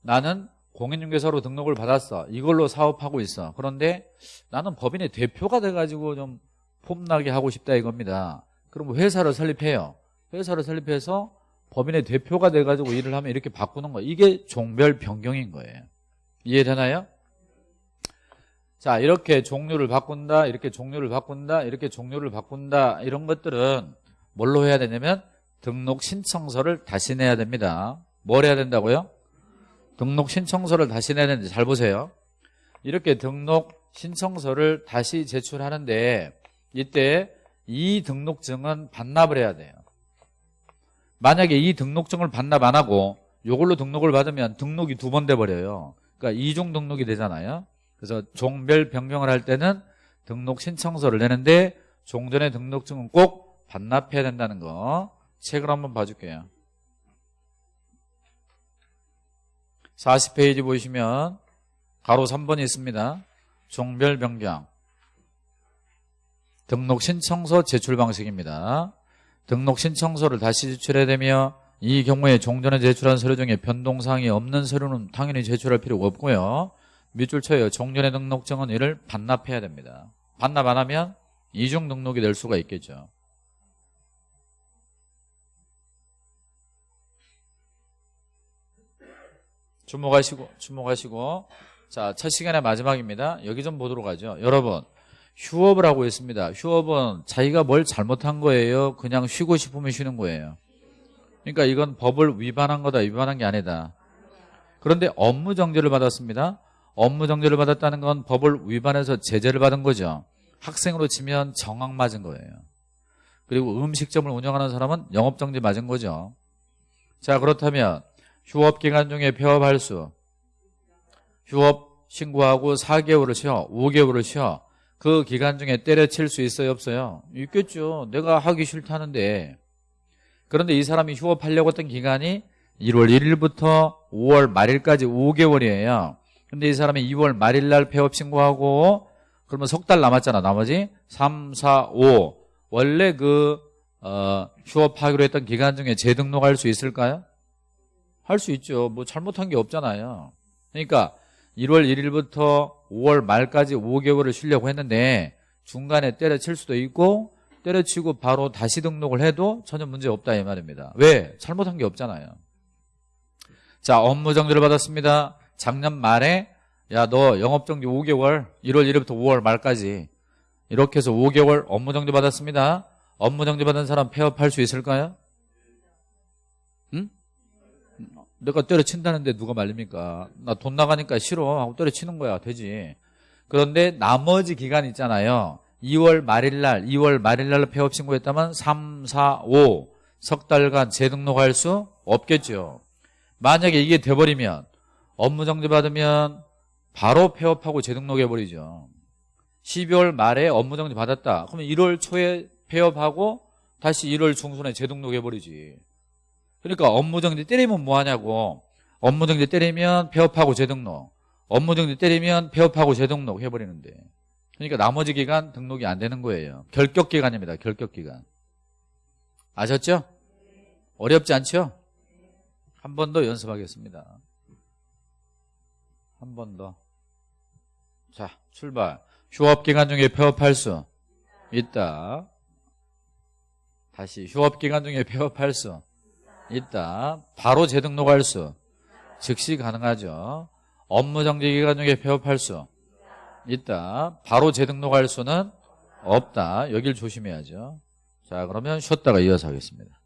나는 공인중개사로 등록을 받았어. 이걸로 사업하고 있어. 그런데 나는 법인의 대표가 돼가지고 좀 폼나게 하고 싶다 이겁니다. 그럼 회사를 설립해요. 회사를 설립해서 법인의 대표가 돼가지고 일을 하면 이렇게 바꾸는 거예요. 이게 종별 변경인 거예요. 이해되나요? 자 이렇게 종류를 바꾼다 이렇게 종류를 바꾼다 이렇게 종류를 바꾼다 이런 것들은 뭘로 해야 되냐면 등록 신청서를 다시 내야 됩니다. 뭘 해야 된다고요? 등록 신청서를 다시 내야 되는데 잘 보세요. 이렇게 등록 신청서를 다시 제출하는데 이때 이 등록증은 반납을 해야 돼요. 만약에 이 등록증을 반납 안 하고 이걸로 등록을 받으면 등록이 두 번 돼버려요. 그러니까 이중 등록이 되잖아요. 그래서 종별 변경을 할 때는 등록 신청서를 내는데 종전의 등록증은 꼭 반납해야 된다는 거 책을 한번 봐줄게요 40페이지 보시면 가로 3번이 있습니다 종별 변경 등록 신청서 제출 방식입니다 등록 신청서를 다시 제출해야 되며 이 경우에 종전에 제출한 서류 중에 변동사항이 없는 서류는 당연히 제출할 필요가 없고요 밑줄 쳐요. 종전의 등록증은 이를 반납해야 됩니다. 반납 안 하면 이중 등록이 될 수가 있겠죠. 주목하시고 주목하시고 자, 첫 시간의 마지막입니다. 여기 좀 보도록 하죠. 여러분, 휴업을 하고 있습니다. 휴업은 자기가 뭘 잘못한 거예요? 그냥 쉬고 싶으면 쉬는 거예요. 그러니까 이건 법을 위반한 거다, 위반한 게 아니다. 그런데 업무 정지를 받았습니다. 업무 정지를 받았다는 건 법을 위반해서 제재를 받은 거죠. 학생으로 치면 정학 맞은 거예요. 그리고 음식점을 운영하는 사람은 영업정지 맞은 거죠. 자 그렇다면 휴업 기간 중에 폐업 할 수 휴업 신고하고 4개월을 쉬어 5개월을 쉬어 그 기간 중에 때려칠 수 있어요 없어요? 있겠죠. 내가 하기 싫다는데 그런데 이 사람이 휴업하려고 했던 기간이 1월 1일부터 5월 말일까지 5개월이에요. 근데 이 사람이 2월 말일 날 폐업 신고하고 그러면 석 달 남았잖아. 나머지 3, 4, 5 원래 그 어, 휴업하기로 했던 기간 중에 재등록할 수 있을까요? 할 수 있죠. 뭐 잘못한 게 없잖아요. 그러니까 1월 1일부터 5월 말까지 5개월을 쉬려고 했는데 중간에 때려칠 수도 있고 때려치고 바로 다시 등록을 해도 전혀 문제 없다 이 말입니다. 왜? 잘못한 게 없잖아요. 자 업무 정지를 받았습니다. 작년 말에 야 너 영업정지 5개월 1월 1일부터 5월 말까지 이렇게 해서 5개월 업무 정지 받았습니다 업무 정지 받은 사람 폐업할 수 있을까요? 내가 때려친다는데 누가 말립니까? 나 돈 나가니까 싫어 하고 때려치는 거야 되지 그런데 나머지 기간 있잖아요 2월 말일 날 2월 말일 날 폐업 신고했다면 3, 4, 5 석 달간 재등록할 수 없겠죠 만약에 이게 돼버리면 업무 정지 받으면 바로 폐업하고 재등록해버리죠. 12월 말에 업무 정지 받았다. 그러면 1월 초에 폐업하고 다시 1월 중순에 재등록해버리지. 그러니까 업무 정지 때리면 뭐하냐고. 업무 정지 때리면 폐업하고 재등록. 업무 정지 때리면 폐업하고 재등록 해버리는데. 그러니까 나머지 기간 등록이 안 되는 거예요. 결격 기간입니다. 결격 기간. 아셨죠? 어렵지 않죠? 한 번 더 연습하겠습니다. 한 번 더. 자, 출발. 휴업기간 중에 폐업할 수 있다. 다시 휴업기간 중에 폐업할 수 있다. 바로 재등록 할 수 즉시 가능하죠. 업무정지 기간 중에 폐업할 수 있다. 바로 재등록할 수는 없다. 여길 조심해야죠. 자, 그러면 쉬었다가 이어서 하겠습니다.